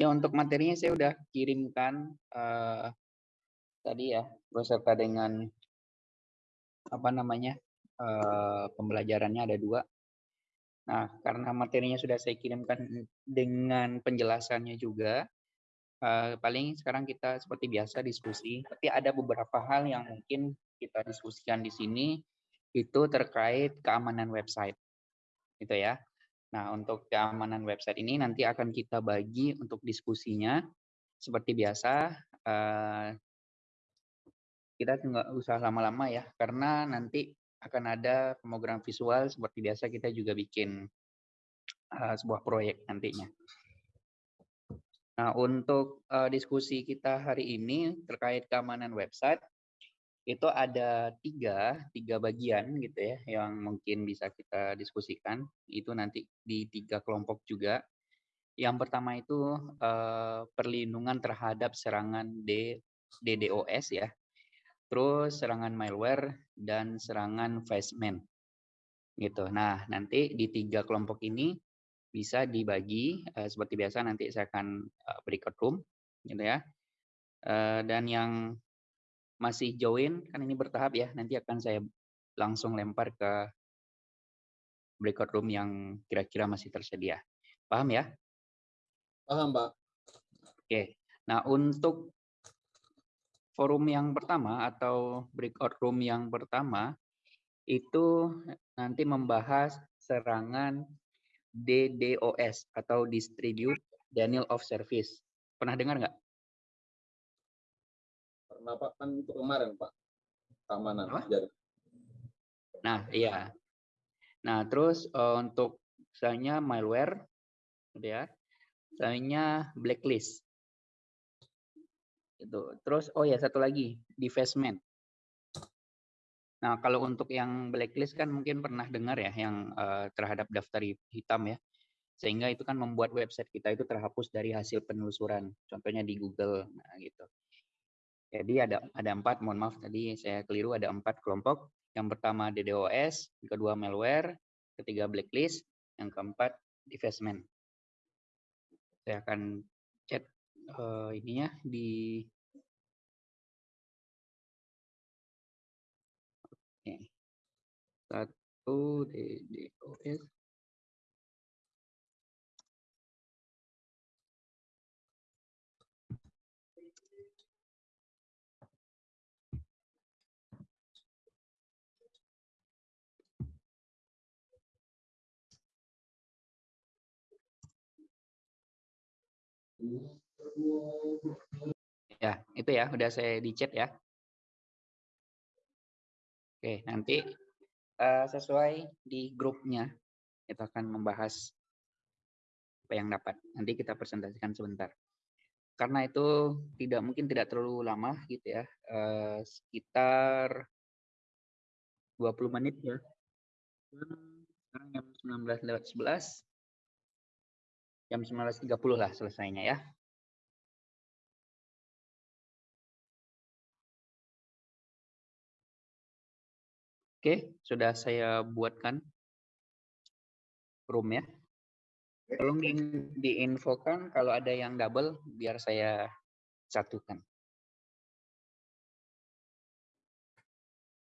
Ya, untuk materinya saya udah kirimkan, eee, tadi ya, beserta dengan apa namanya, eee, pembelajarannya ada 2. Nah, karena materinya sudah saya kirimkan dengan penjelasannya juga, eee, paling sekarang kita seperti biasa diskusi, tapi ada beberapa hal yang mungkin kita diskusikan di sini, itu terkait keamanan website, gitu ya. Nah, untuk keamanan website ini nanti akan kita bagi untuk diskusinya seperti biasa, eee kita nggak usah lama-lama ya, karena nanti akan ada pemrogram visual seperti biasa kita juga bikin, eee, sebuah proyek nantinya. Nah, untuk, eee, diskusi kita hari ini terkait keamanan website, itu ada 3, 3 bagian gitu ya, yang mungkin bisa kita diskusikan, itu nanti di 3 kelompok juga. Yang pertama itu, eee, perlindungan terhadap serangan D DDoS ya, terus serangan malware dan serangan phishing, gitu. Nah, nanti di 3 kelompok ini bisa dibagi, eee, seperti biasa nanti saya akan, eee, breakout room, gitu ya. Eee, dan yang masih join, kan ini bertahap ya, nanti akan saya langsung lempar ke breakout room yang kira-kira masih tersedia. Paham ya? Paham, Pak. Oke. Nah, untuk forum yang pertama atau breakout room yang pertama, itu nanti membahas serangan DDoS atau Distribute Denial of Service. Pernah dengar nggak? Pernah, Pak. Kan itu kemarin, Pak. Keamanan Apa? jaringan. Nah, iya. Nah, terus, eee, untuk misalnya malware, gitu ya, misalnya blacklist. Gitu. Terus oh ya satu lagi, defacement. Nah, kalau untuk yang blacklist kan mungkin pernah dengar ya yang, eee, terhadap daftar hi hitam ya, sehingga itu kan membuat website kita itu terhapus dari hasil penelusuran, contohnya di Google, nah gitu. Jadi ada ada 4, mohon maaf tadi saya keliru, ada 4 kelompok. Yang pertama DDoS, yang kedua malware, ketiga blacklist, yang keempat defacement. Saya akan chat, eee, ininya di. 1 DDoS. Ya, itu ya, udah saya di-chat ya. Oke, nanti, eee, sesuai di grupnya, kita akan membahas apa yang dapat. Nanti kita presentasikan sebentar. Karena itu tidak mungkin tidak terlalu lama gitu ya, eee, sekitar 20 menit ya. Sekarang jam 19.11. Jam 19.30 lah selesainya ya. Oke, sudah saya buatkan room-nya. Tolong di diinfokan kalau ada yang double biar saya satukan.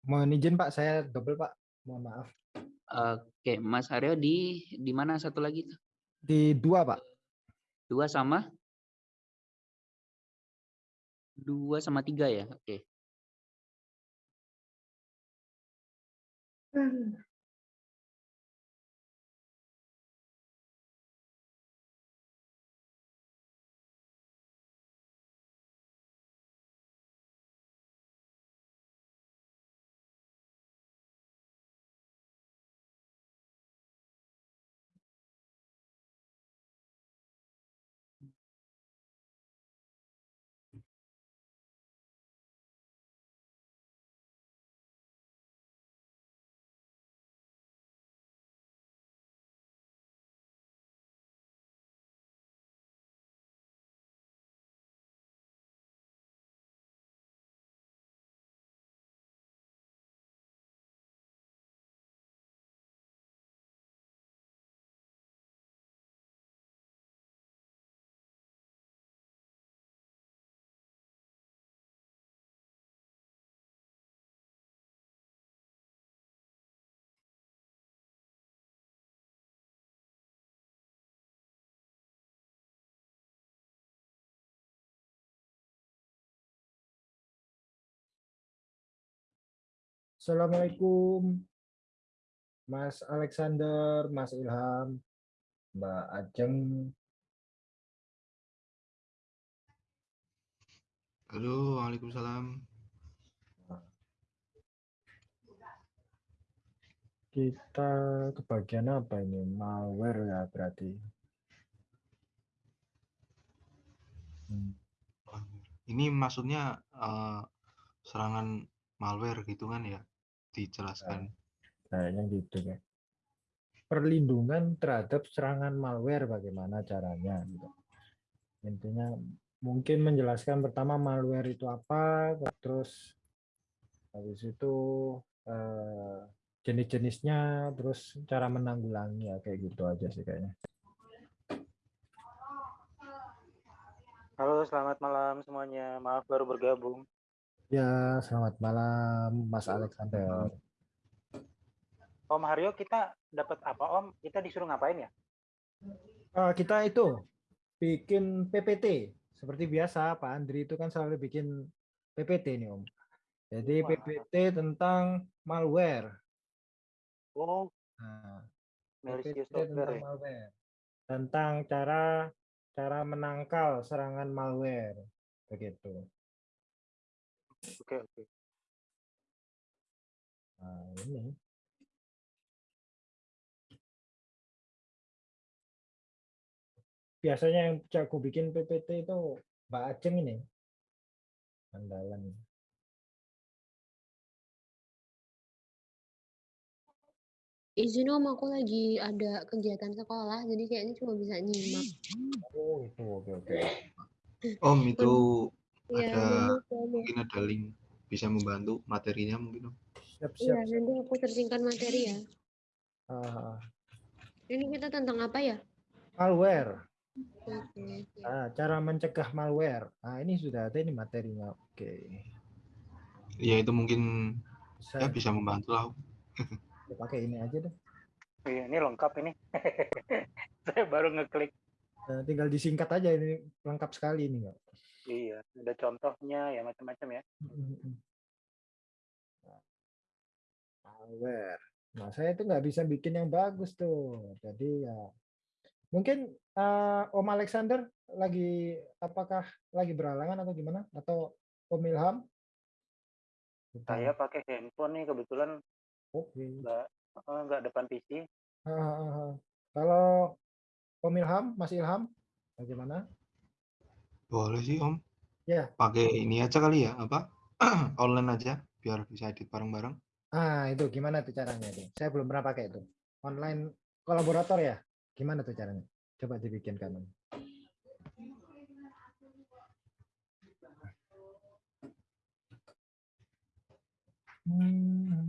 Mohon izin Pak, saya double Pak, mohon maaf. Oke, Mas Aryo di di mana satu lagi tuh? Di 2 Pak. 2 sama? 2 sama 3 ya? Oke. Mmm. Assalamualaikum. Mas Alexander, Mas Ilham, Mbak Ajeng. Halo, Waalaikumsalam. Kita ke bagian apa ini? Malware ya berarti. Hmm. Ini maksudnya eh, serangan malware gitu kan ya? Dijelaskan. Kayaknya gitu ya. Perlindungan terhadap serangan malware bagaimana caranya gitu. Intinya mungkin menjelaskan pertama malware itu apa, terus habis itu eh, jenis-jenisnya, terus cara menanggulangi ya kayak gitu aja sih kayaknya. Halo, selamat malam semuanya. Maaf baru bergabung. Ya, selamat malam Mas Alexander. Om Haryo, kita dapat apa Om? Kita disuruh ngapain ya? Eh, kita itu bikin PPT seperti biasa Pak Andri itu kan selalu bikin PPT nih Om. Jadi Wah. PPT tentang malware. Oh, Nah, PPT tentang ya. malware. Tentang cara cara menangkal serangan malware begitu. Oke, oke. Nah, ini biasanya yang jago bikin PPT itu Mbak Ajeng ini andalan. Izin om, aku lagi ada kegiatan sekolah, jadi kayaknya cuma bisa nyimak. Oh itu oke oke. Om itu Iya, ada nanti mungkin ada link bisa membantu materinya mungkin Om. Siap Iya, siap. nanti aku searchingkan materi ya. Ah, Ini kita tentang apa ya? malware. Oke, oke. Ah, cara mencegah malware. Ah ini sudah ada ini materinya. Oke. Ya itu mungkin Bisa ya bisa membantu lah. Om. pakai ini aja deh. Iya, ini lengkap ini. Saya baru ngeklik. Nah, tinggal disingkat aja ini lengkap sekali ini nggak? Iya, ada contohnya ya macam-macam ya. malware. Nah, saya itu nggak bisa bikin yang bagus tuh. Jadi ya mungkin eh, Om Alexander lagi apakah lagi beralangan atau gimana? Atau Om Ilham? Saya pakai handphone nih kebetulan Oke. nggak eh, nggak depan PC. Kalau Om Ilham, Mas Ilham, bagaimana? Boleh sih Om. Ya. Pakai ini aja kali ya, apa? Online aja biar bisa edit bareng-bareng. Ah, itu gimana tuh caranya itu? Saya belum pernah pakai itu. Online kolaborator ya? Gimana tuh caranya? Coba dibikinkan. Om. Hmm.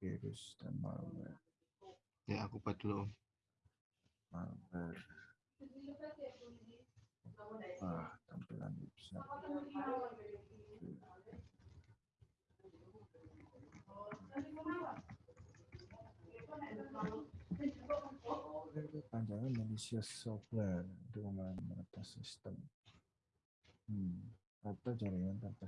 Virus dan malware. Ya aku buat dulu Om. malware. Ah, tampilan website. Panjangan malicious software untuk meretas sistem. Hmm. Atau jaringan tanpa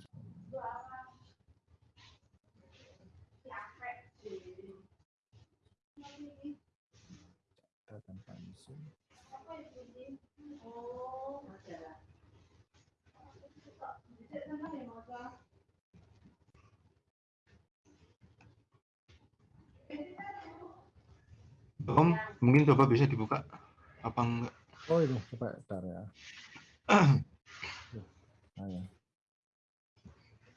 Data tanpa mesin. Om, mungkin coba bisa dibuka apa enggak? Oh itu coba bentar ya.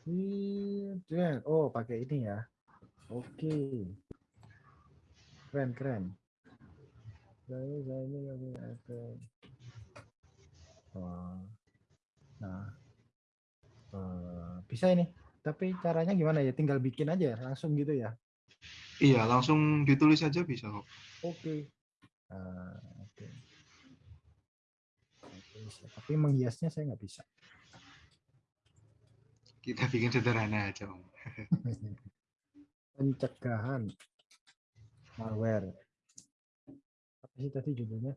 Ih, keren. Oh pakai ini ya. Oke. Keren keren. Saya saya ini ada. Wah. Nah. Eh, bisa ini. Tapi caranya gimana ya? Tinggal bikin aja langsung gitu ya. Iya, langsung ditulis aja bisa kok. Oke. Ah, Oke. Tapi menghiasnya saya nggak bisa. Kita bikin sederhana aja Om. Pencegahan. malware. Apa sih tadi judulnya?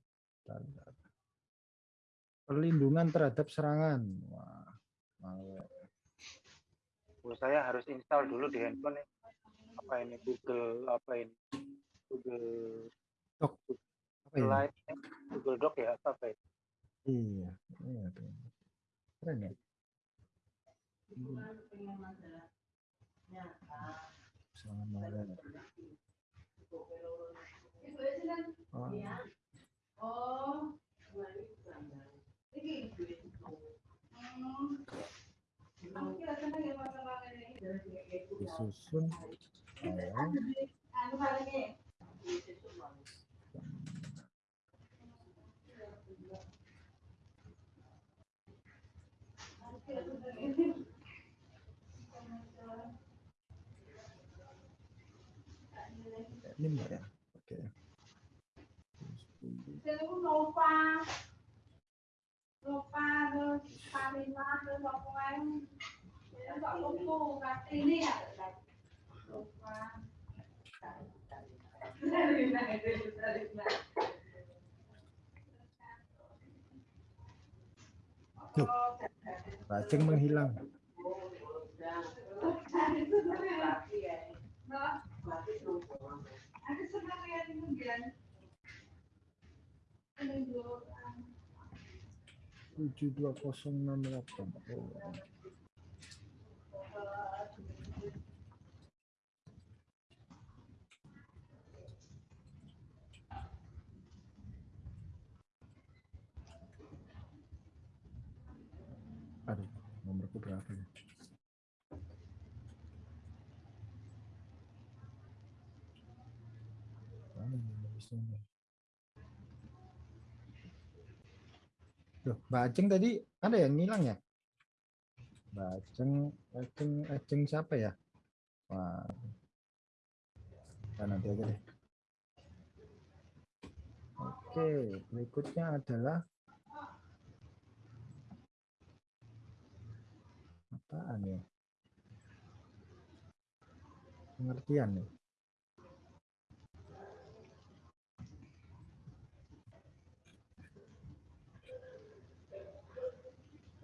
Perlindungan terhadap serangan. Wah, malware. Oh, saya harus install dulu di handphone ya. Apa ini Google apa ini? Google Apa ini? Slide, Google Doc ya apa apa itu? Iya, iya tuh. Keren ya. Serangan malware. Oh, disusun. Oleh ini enggak ya? Oke. chữ Nova Nova Parima Nova gọi công cụ và tỷ lệ Nova này chụp. Và chứng minh hi lăng. Đó. Tujuh dua enam delapan. Oh. Aduh, nomorku berapa ya? Mana ini Loh, Mbak Ajeng tadi ada yang ngilang ya? Mbak Ajeng, Ajeng, Ajeng siapa ya? Wah. Nah, nanti aja deh. Oke, berikutnya adalah apaan ya? Pengertian nih.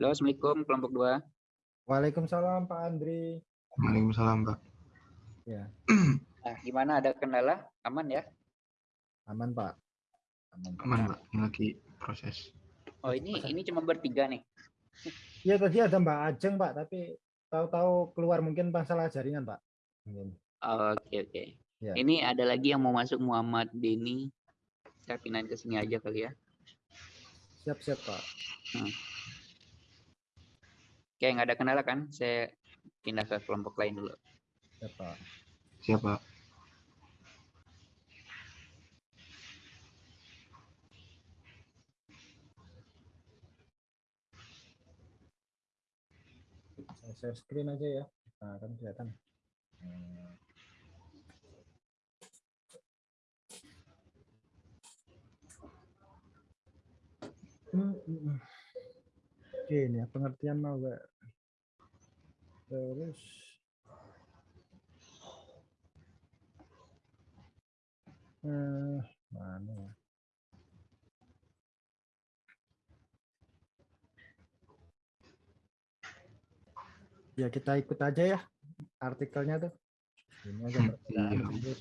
Halo, Assalamualaikum kelompok dua. Waalaikumsalam Pak Andri. Waalaikumsalam, Pak. Ya, Nah, gimana? Ada kendala? Aman ya? aman Pak. Aman. Pak. Aman, Pak. Ini lagi proses. Oh, ini ini cuma bertiga nih. Iya tadi ada Mbak Ajeng Pak, tapi tahu-tahu keluar mungkin masalah jaringan Pak. Mungkin. Oke, oke. Ya. Ini ada lagi yang mau masuk Muhammad Denny. Saya pindahin ke sini aja kali ya. Siap-siap Pak. Oke, nggak ada kendala kan? Saya pindah ke kelompok lain dulu. Siap Pak. Siap, Pak. Saya share screen aja ya. Nah, kan kelihatan. Hmm. Hmm, hmm, hmm. Oke, ini ya pengertian malware. Terus eh mana ya? Ya kita ikut aja ya artikelnya tuh. Ini aja perbedaan iya. virus,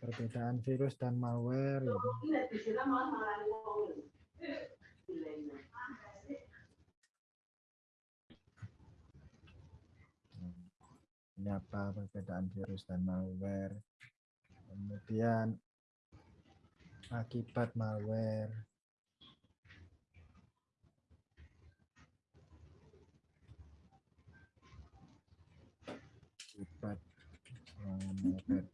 perbedaan virus dan malware. Gitu. Ini apa perbedaan virus dan malware? Kemudian akibat malware. Akibat malware.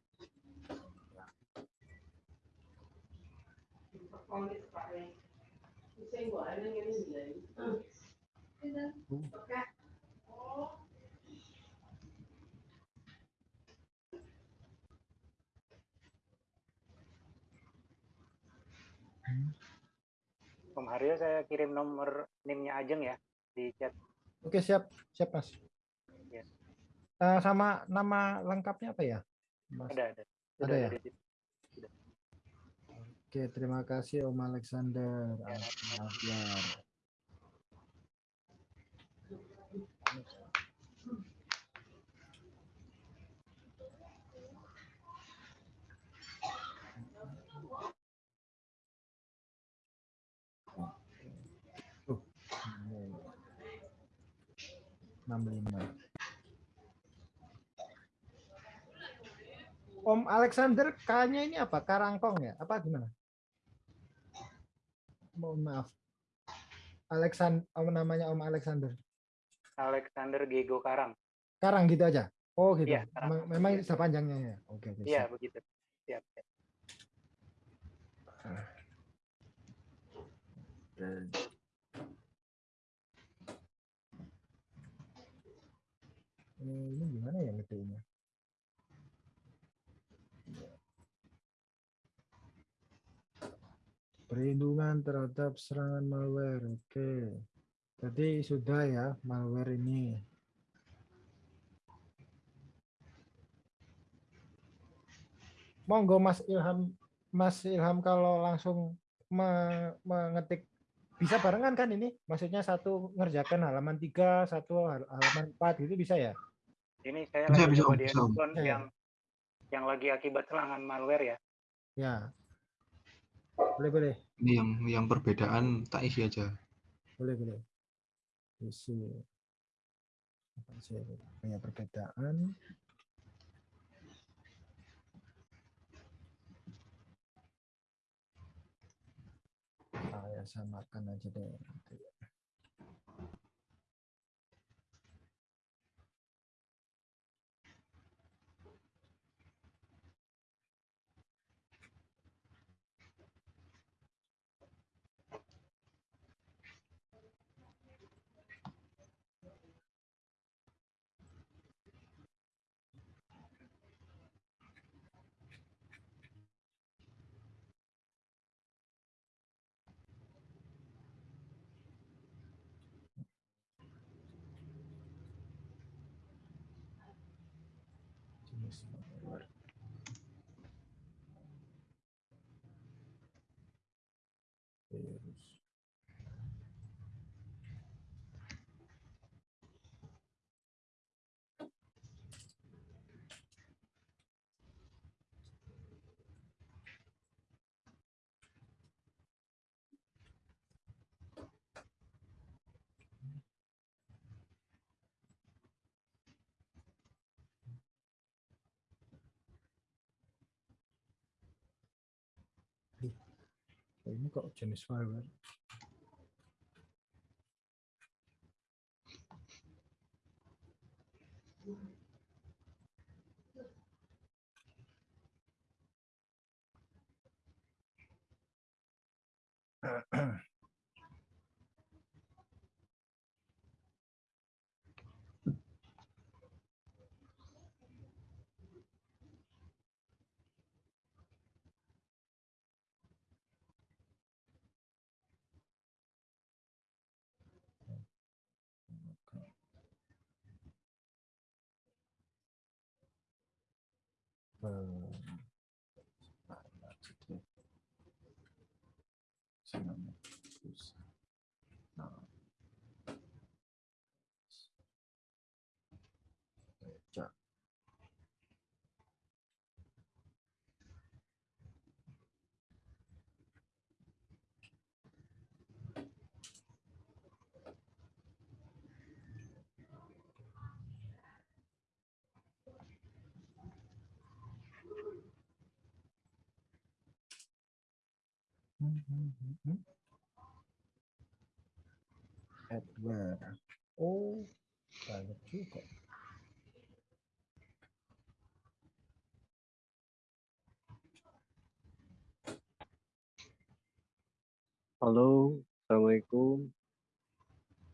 Om Haryo saya kirim nomor NIM-nya Ajeng ya di chat. Oke, siap, siap Mas. Ya. Eh, sama nama lengkapnya apa ya? Mas? Ada ada. Ada Sudah ya? di situ. Oke, terima kasih Om Alexander. Ya. Alfian. Tuh, ini. 65. Om Alexander, K-nya ini apa? Karangkong ya? Apa gimana? Mohon maaf. Alexander, om namanya Om Alexander. Alexander Gego Karang. Karang gitu aja. Oh gitu. Karang. Memang, memang bisa panjangnya ya. Oke, oke. Iya begitu. Siap. siap. Eh, Ini gimana ya ngetiknya? Perlindungan terhadap serangan malware. Oke. Tadi sudah ya malware ini. Monggo Mas Ilham, Mas Ilham kalau langsung me- mengetik bisa barengan kan ini? Maksudnya satu ngerjakan halaman tiga, satu hal- halaman empat gitu bisa ya? Ini saya Bisa, lagi bisa, coba di handphone iya. yang yang lagi akibat serangan malware ya. Ya. Boleh, boleh. Ini yang yang perbedaan tak isi aja. Boleh, boleh. Isi. Apa sih? Punya perbedaan. Saya samakan aja deh. Nanti. Jenis malware. Virus. Oh, Ini kok jenis malware? Eh, mana sih dia? Sana, terus. Nah. Baca. Adware. Oh, banyak juga. Halo, Assalamualaikum.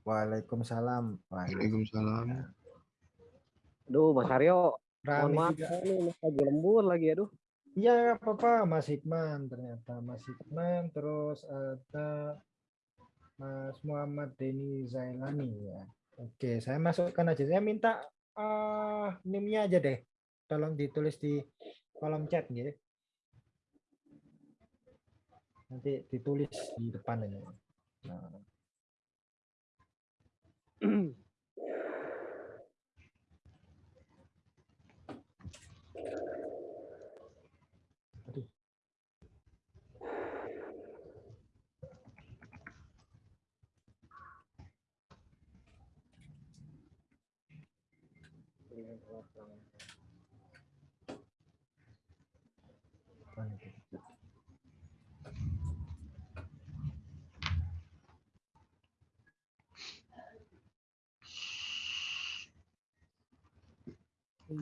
Waalaikumsalam. Waalaikumsalam. Aduh, Mas Aryo, mohon maaf Mas lagi lembur lagi, aduh. Iya, apa-apa, Mas Hikman ternyata Mas Hikman, terus ada Mas Muhammad Denny Zailani ya. Oke, saya masukkan aja. Saya minta eh NIM-nya aja deh. Tolong ditulis di kolom chat ya. Nanti ditulis di depan ini. Nah,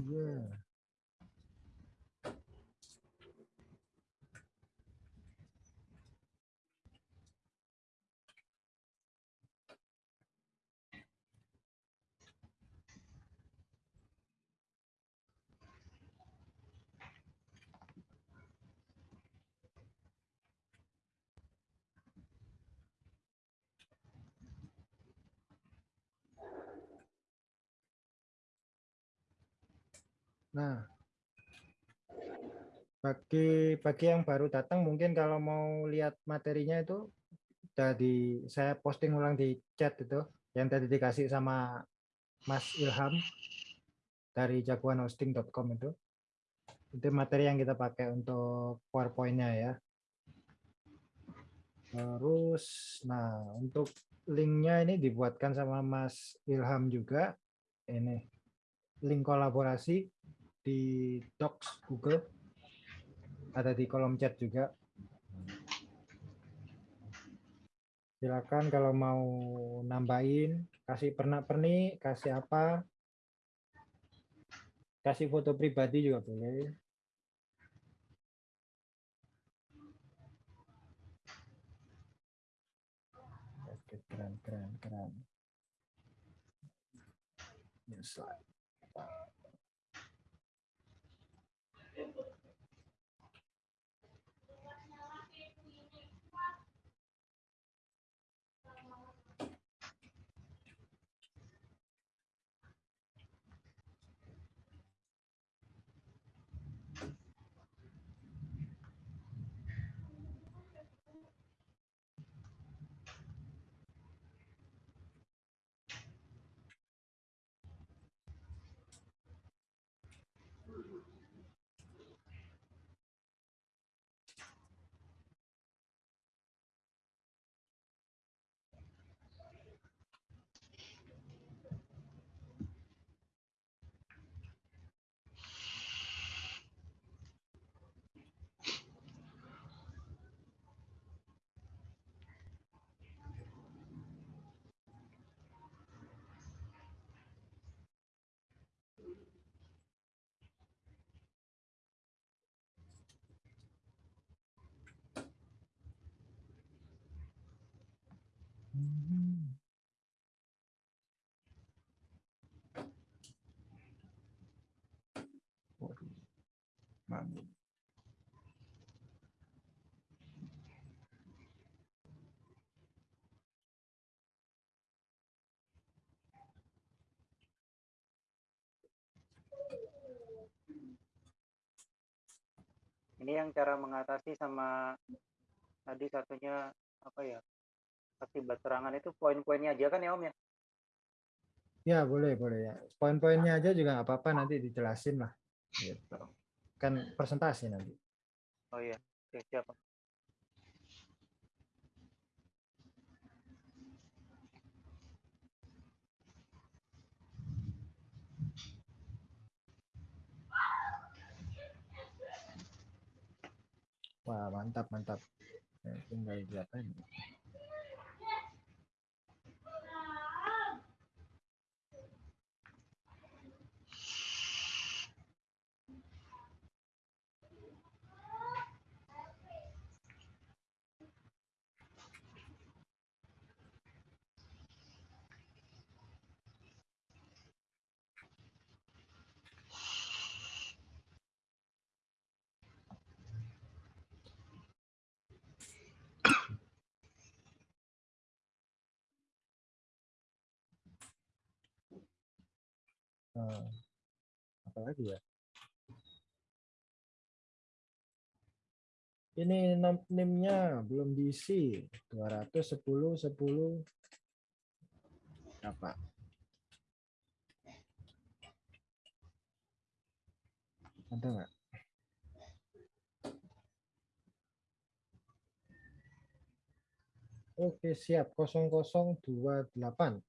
Iya. Nah, bagi bagi yang baru datang mungkin kalau mau lihat materinya itu udah di saya posting ulang di chat itu yang tadi dikasih sama Mas Ilham dari jagoanhosting.com itu. Itu materi yang kita pakai untuk PowerPoint-nya ya. Terus, nah untuk linknya ini dibuatkan sama Mas Ilham juga. Ini link kolaborasi di Docs Google. Ada di kolom chat juga. Silakan kalau mau nambahin kasih pernak-pernik kasih apa. Kasih foto pribadi juga boleh. Keren keren keren. New slide. Ini yang cara mengatasi sama tadi satunya apa ya? Akibat serangan itu poin-poinnya aja kan ya Om ya? Ya boleh boleh ya. Poin-poinnya aja juga nggak apa-apa nanti dijelasin lah. Gitu. Kan presentasi nanti. Oh iya, Oke, siap. Wah mantap mantap. Tinggal diapain Eh, apa lagi ya? Ini nimnya belum diisi. 210 10 apa? Ada nggak? Oke siap. 0028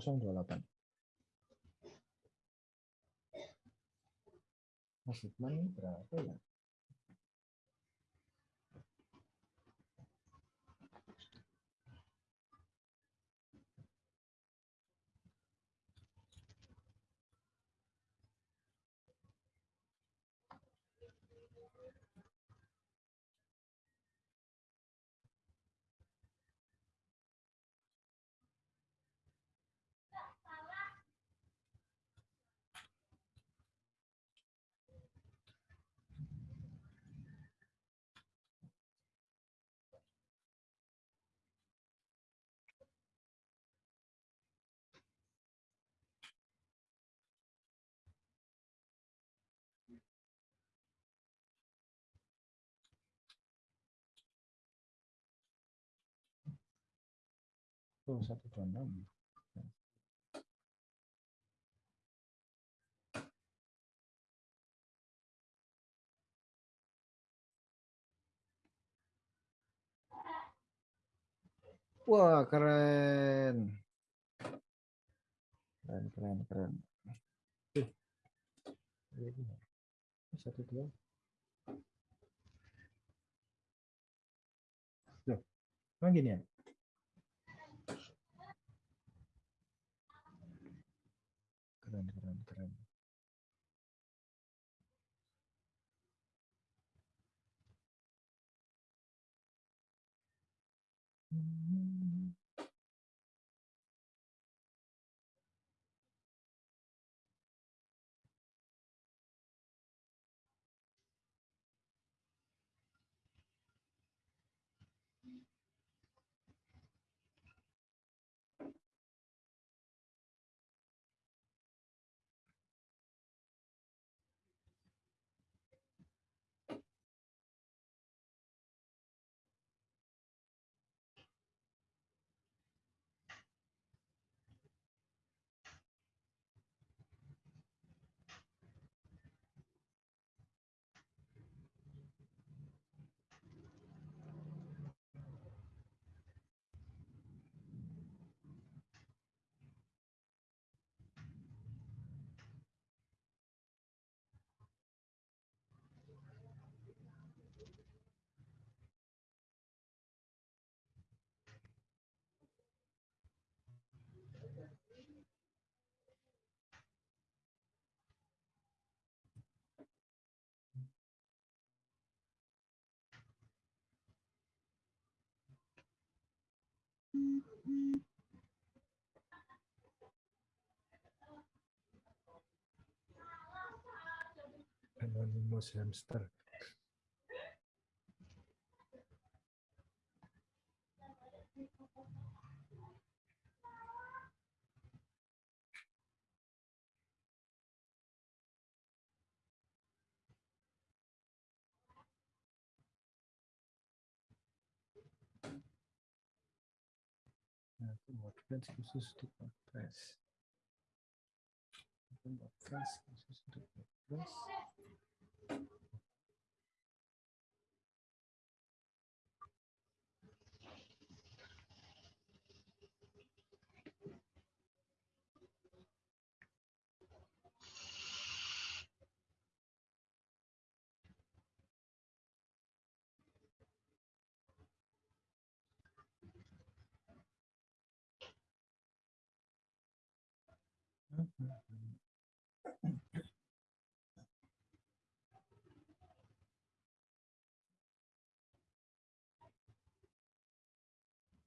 028 Mas Hikman berapa ya? Oh, 126. Wah, keren. Keren, keren, keren. Satu, dua. Loh, emang gini ya? Keren, keren, keren. Hmm. Anonymous hamster. Nah, WordPress khusus untuk WordPress khusus untuk WordPress.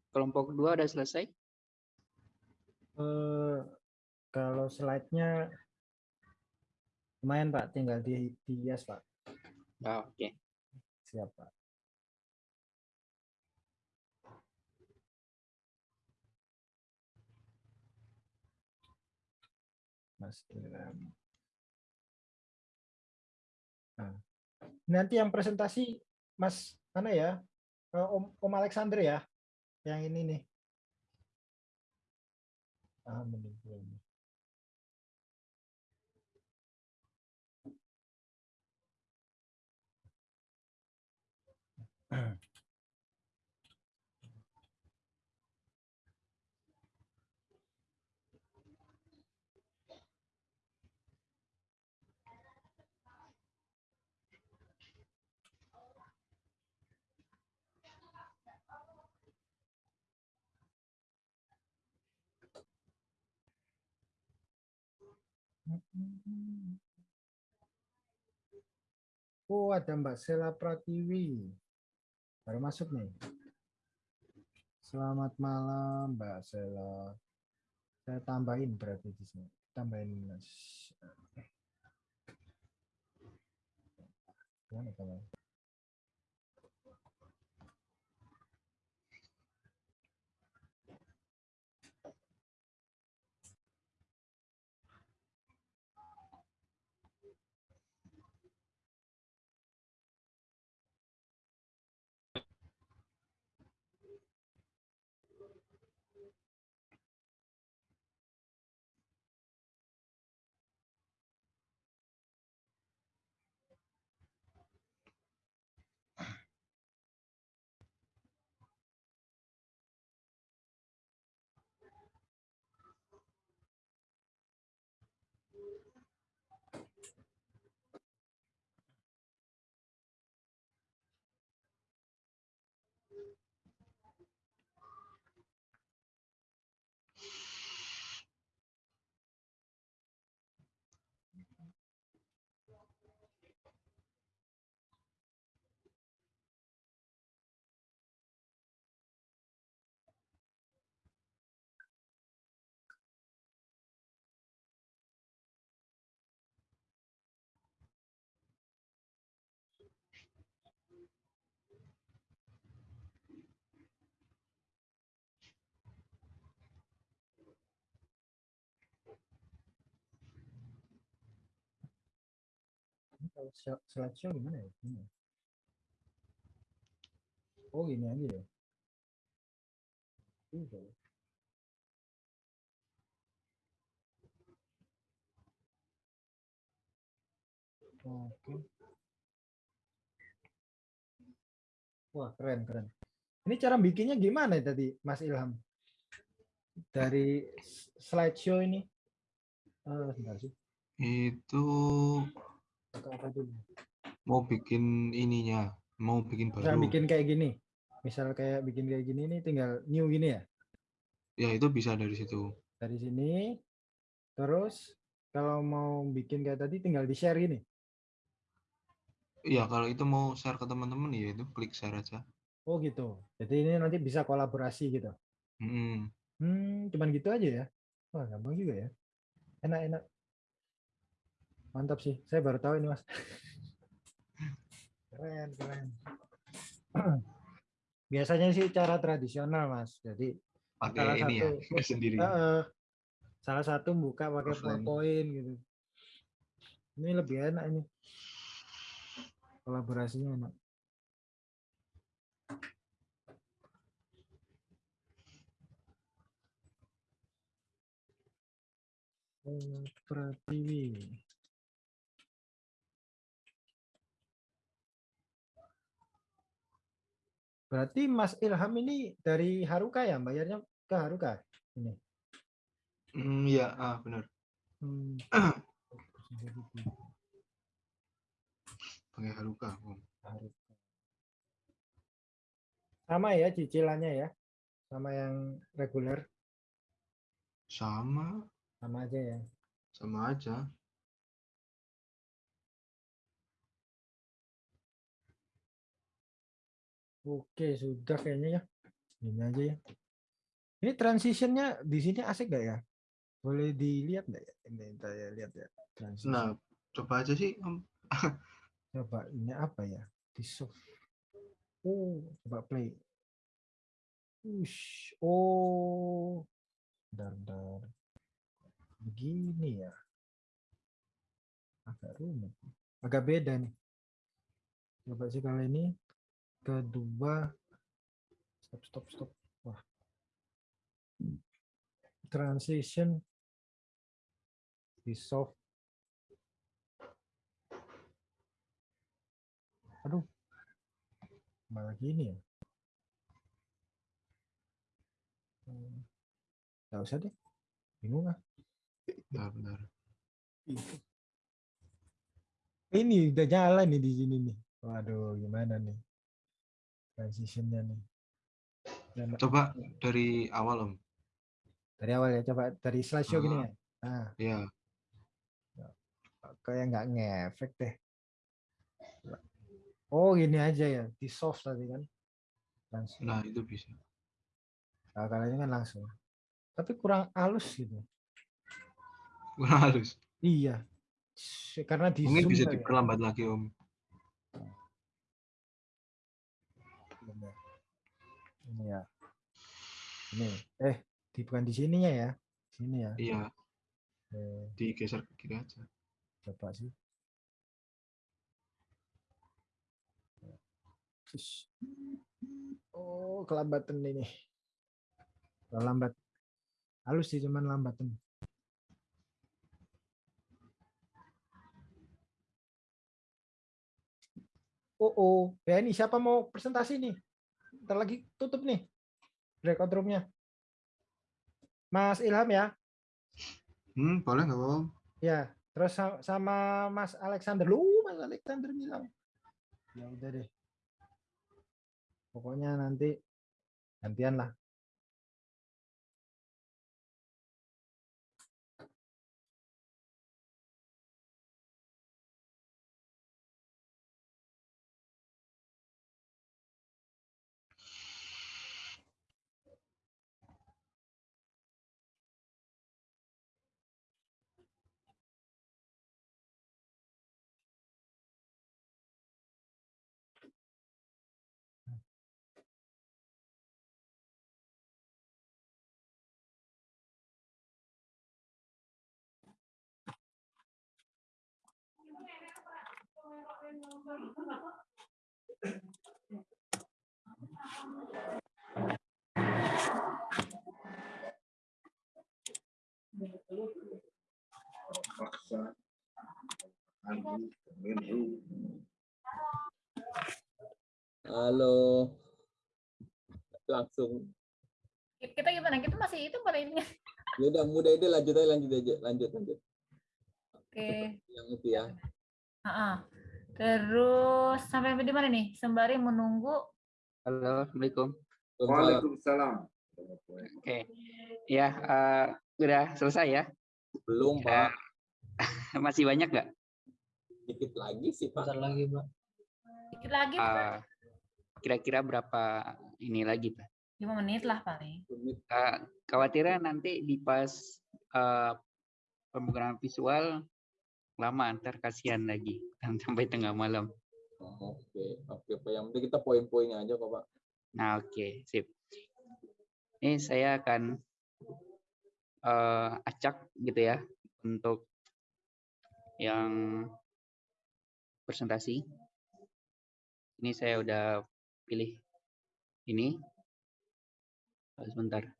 Kelompok dua udah selesai? Eh, kalau slide-nya lumayan Pak, tinggal di dihias Pak. Ah, Oke. Siap Pak. Mas Ilham. Nah, nanti yang presentasi Mas mana ya? Eh, Om, Om Alexander ya? Yang ini nih. Ah, belum. Oh, ada Mbak Sela Pratiwi. Baru masuk nih. Selamat malam, Mbak Sela. Saya tambahin berarti di sini. Tambahin Mas. Gimana kalau? Slideshow gimana ya? Gini ya? Oh, gini aja ya. Ya. Oke. Wah, keren, keren. Ini cara bikinnya gimana ya tadi, Mas Ilham? Dari slideshow ini. Eh, sebentar sih. Itu Buka apa dulu? mau bikin ininya, mau bikin Misal baru. bikin kayak gini. Misal kayak bikin kayak gini ini tinggal new gini ya. Ya itu bisa dari situ. Dari sini. Terus kalau mau bikin kayak tadi tinggal di-share gini. Iya kalau itu mau share ke teman-teman ya itu klik share aja. Oh gitu. Jadi ini nanti bisa kolaborasi gitu. Mm-mm. Hmm, cuman gitu aja ya. Wah, gampang juga ya. Enak-enak. Mantap sih. Saya baru tahu ini, Mas. Keren, keren. Biasanya sih cara tradisional, Mas. Jadi Pakai salah ini ya satu sendiri. Heeh. salah satu buka pakai. PowerPoint gitu. Ini lebih enak ini. Kolaborasinya enak. Oh, Pratiwi. Berarti Mas Ilham ini dari Haruka ya, bayarnya ke Haruka ini. Mm, Iya, ah benar. Hmm. Pakai. Haruka. Sama ya cicilannya ya, sama yang reguler, Sama. sama aja ya. Sama aja. Oke, sudah kayaknya ya. Ini aja ya. Ini transitionnya di sini asik nggak ya? Boleh dilihat nggak ya? Ini saya lihat ya. Transition. Nah, coba aja sih. Coba ini apa ya? Di soft. Oh, coba play. Ush. Oh. Bentar, bentar. Begini ya. Agak rumit. Agak beda nih. Coba sih kalau ini kedua stop stop stop. Wah. Transition di soft. Aduh. Malah gini ya. Hmm. Nggak usah deh. Bingung ah. Bentar, bentar. Ini udah jalan nih di sini nih. Waduh, gimana nih? Transitionnya nih. Dan Coba dari awal Om. dari awal ya, coba dari slideshow gini Ah. ya. Nah, Ya, kayak nggak ngefek deh. Oh, gini aja ya, di soft tadi kan. Langsung. nah itu bisa. Nah, kalau ini kan langsung. Tapi kurang halus gitu. Kurang halus. Iya. Karena di Mungkin zoom bisa ya. diperlambat lagi Om. Benar. Ini ya. Ini. Eh, di bukan di sininya ya. Sini ya. Iya, Eh, digeser ke kiri aja. coba sih. Oh, kelambatan ini. Kalau lambat. Halus sih cuman lambatan. Oh, oh. Ya ini siapa mau presentasi nih? Ntar lagi tutup nih. Breakout room-nya. Mas Ilham ya? Hmm, boleh nggak Om? Ya, terus sa- sama Mas Alexander. Lu, Mas Alexander bilang. Ya udah deh. Pokoknya nanti gantian lah. Halo. Langsung. Kita gimana? Kita masih itu pada ini. Ya udah mudah itu lanjut aja lanjut aja lanjut lanjut. Oke. Yang itu ya. Heeh. Terus sampai di mana nih? Sembari menunggu Halo, Assalamualaikum. Waalaikumsalam. Oke. Ya, eh, udah selesai ya? Belum Ya. Pak. Masih banyak nggak? Dikit lagi sih Pak. lagi, Pak. dikit lagi Eh, Kira-kira berapa ini lagi, Pak? 5 menit lah paling. Menit. Eh, khawatirnya nanti di pas eh, pembukaan visual lama ntar kasihan lagi sampai tengah malam. Oh, Oke, oke Pak. Yang penting kita poin-poinnya aja kok Pak. Nah, oke, sip. Ini saya akan eh, acak gitu ya untuk yang presentasi. Ini saya udah pilih ini. Oh, Sebentar.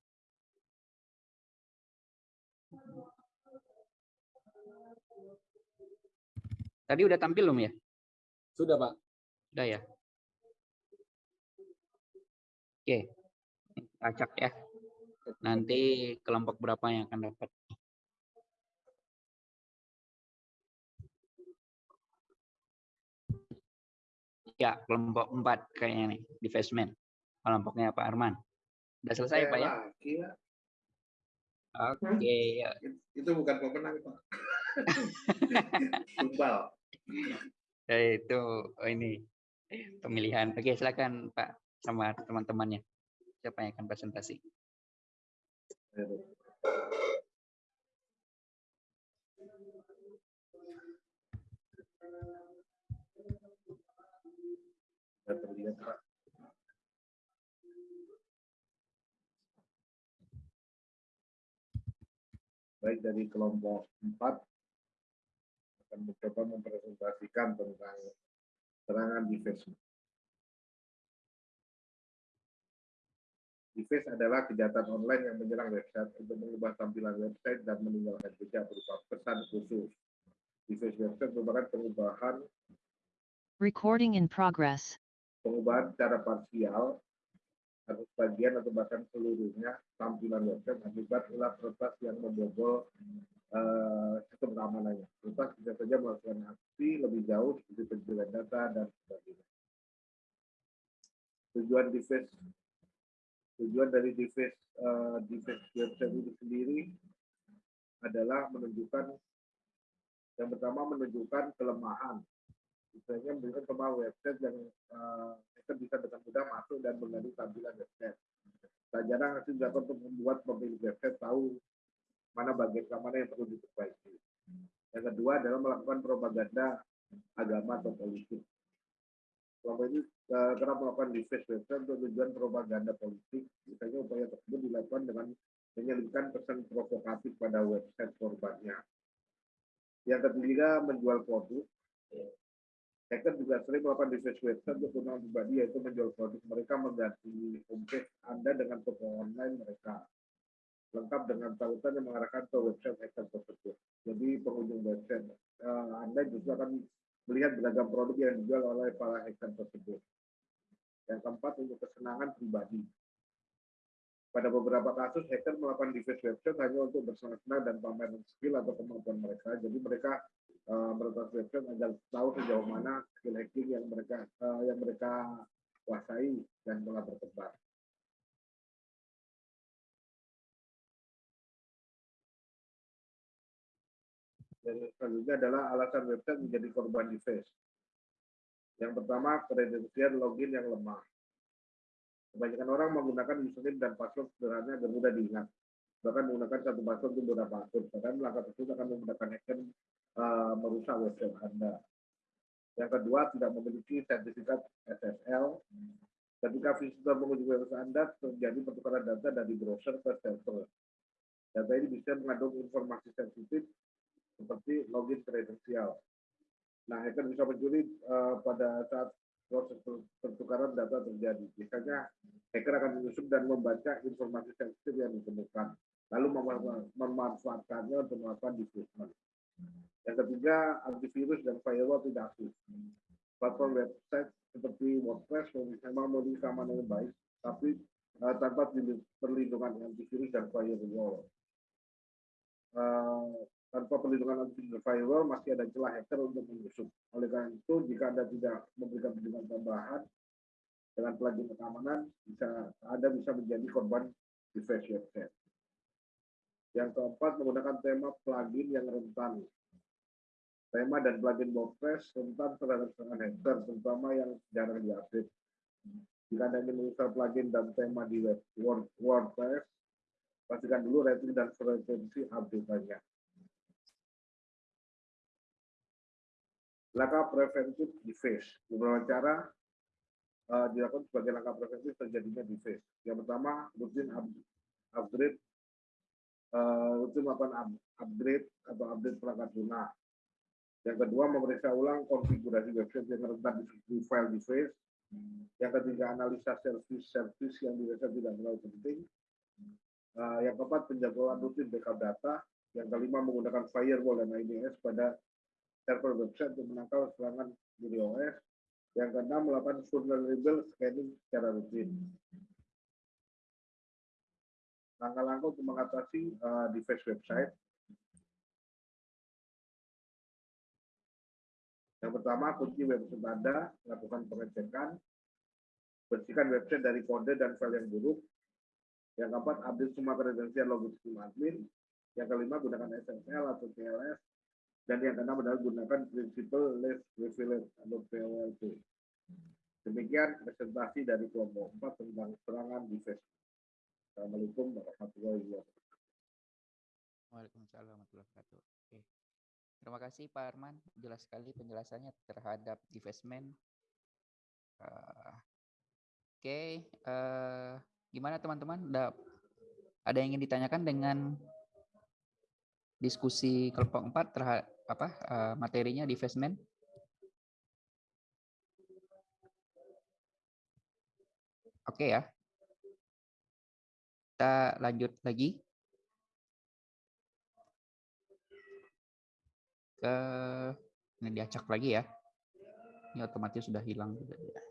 Tadi udah tampil belum ya? Sudah Pak. Udah ya? Oke. Acak ya. Nanti kelompok berapa yang akan dapat? Ya, kelompok 4 kayaknya nih, divestment. Kelompoknya Pak Arman. Udah selesai Pak ya? Oke, ya. Itu bukan pemenang, Pak. Tumbal. Ya, itu oh, ini pemilihan. Oke, silakan Pak sama teman-temannya. Siapa yang akan presentasi? Baik dari kelompok 4 akan mencoba mempresentasikan tentang serangan defense. Defense adalah kejahatan online yang menyerang website untuk mengubah tampilan website dan meninggalkan jejak berupa pesan khusus. Defense website merupakan pengubahan Recording in progress. pengubahan secara parsial atau sebagian atau bahkan seluruhnya tampilan website akibat ulah peretas yang membobol eh, sistem keamanannya. Peretas bisa saja melakukan aksi lebih jauh seperti pencurian data dan sebagainya. Tujuan device tujuan dari device eh, device website itu sendiri adalah menunjukkan yang pertama menunjukkan kelemahan misalnya memberikan kelemahan website yang uh, kita bisa dengan mudah masuk dan mengganti tampilan website. Tak jarang hasil untuk membuat pemilik website tahu mana bagian keamanan yang perlu diperbaiki. Yang kedua adalah melakukan propaganda agama atau politik. Selama ini uh, kerap melakukan device website untuk tujuan propaganda politik. Misalnya upaya tersebut dilakukan dengan menyelipkan pesan provokatif pada website korbannya. Yang ketiga, menjual produk. Hacker juga sering melakukan device website untuk kegunaan pribadi yaitu menjual produk mereka mengganti homepage Anda dengan toko online mereka lengkap dengan tautan yang mengarahkan ke website hacker tersebut. Jadi pengunjung website eh, Anda justru akan melihat beragam produk yang dijual oleh para hacker tersebut. Yang keempat untuk kesenangan pribadi. Pada beberapa kasus hacker melakukan device website hanya untuk bersenang-senang dan pameran skill atau kemampuan mereka. Jadi mereka uh, meretas website agar tahu sejauh mana skill hacking yang mereka uh, yang mereka kuasai dan telah berkembang. Dan selanjutnya adalah alasan website menjadi korban device. Yang pertama, kredensial login yang lemah. Kebanyakan orang menggunakan username dan password sederhana agar mudah diingat. Bahkan menggunakan satu password untuk beberapa akun. Bahkan langkah tersebut akan memudahkan hacker uh, merusak website Anda. Yang kedua, tidak memiliki sertifikat SSL. Ketika visitor mengunjungi website Anda, terjadi pertukaran data dari browser ke server. Data ini bisa mengandung informasi sensitif seperti login kredensial. Nah, hacker bisa mencuri uh, pada saat proses pertukaran data terjadi. Misalnya, hacker akan menyusup dan membaca informasi sensitif yang ditemukan, lalu memanfaatkannya untuk melakukan diffusement. Yang ketiga, antivirus dan firewall tidak aktif. Platform website seperti WordPress memang memiliki keamanan yang baik, tapi uh, tanpa perlindungan antivirus dan firewall. Uh, tanpa perlindungan antivirus masih ada celah hacker untuk menyusup. Oleh karena itu, jika Anda tidak memberikan perlindungan tambahan dengan plugin keamanan, bisa Anda bisa menjadi korban device website. Yang keempat, menggunakan tema plugin yang rentan. Tema dan plugin WordPress rentan terhadap serangan hacker, terutama yang jarang diupdate. Jika Anda ingin menginstal plugin dan tema di web WordPress, pastikan dulu rating dan frekuensi update-nya. Langkah preventif device. Beberapa cara uh, dilakukan sebagai langkah preventif terjadinya device. Yang pertama, rutin upgrade, uh, rutin melakukan upgrade atau update perangkat lunak. Yang kedua, memeriksa ulang konfigurasi website yang rentan di file device. Yang ketiga, analisa service-service yang dirasa tidak terlalu penting. Uh, yang keempat, penjadwalan rutin backup data. Yang kelima, menggunakan firewall dan IDS pada server website untuk menangkal serangan dari OS. Yang keenam, melakukan vulnerable scanning secara rutin. Langkah-langkah untuk mengatasi uh, device website. Yang pertama, kunci website Anda, lakukan pengecekan, bersihkan website dari kode dan file yang buruk. Yang keempat, update semua kredensial login admin. Yang kelima, gunakan SSL atau TLS Dan yang keenam adalah gunakan prinsipal less resilient atau PLLT. Demikian presentasi dari kelompok 4 tentang serangan di Facebook. Assalamualaikum warahmatullahi wabarakatuh. Waalaikumsalam warahmatullahi wabarakatuh. Oke. Terima kasih Pak Arman, jelas sekali penjelasannya terhadap divestment. Eh, Oke, eh, gimana teman-teman? Ada yang ingin ditanyakan dengan diskusi kelompok 4 terhadap apa eh, materinya divestment? Oke ya. Kita lanjut lagi. ke ini diacak lagi ya. Ini otomatis sudah hilang juga ya.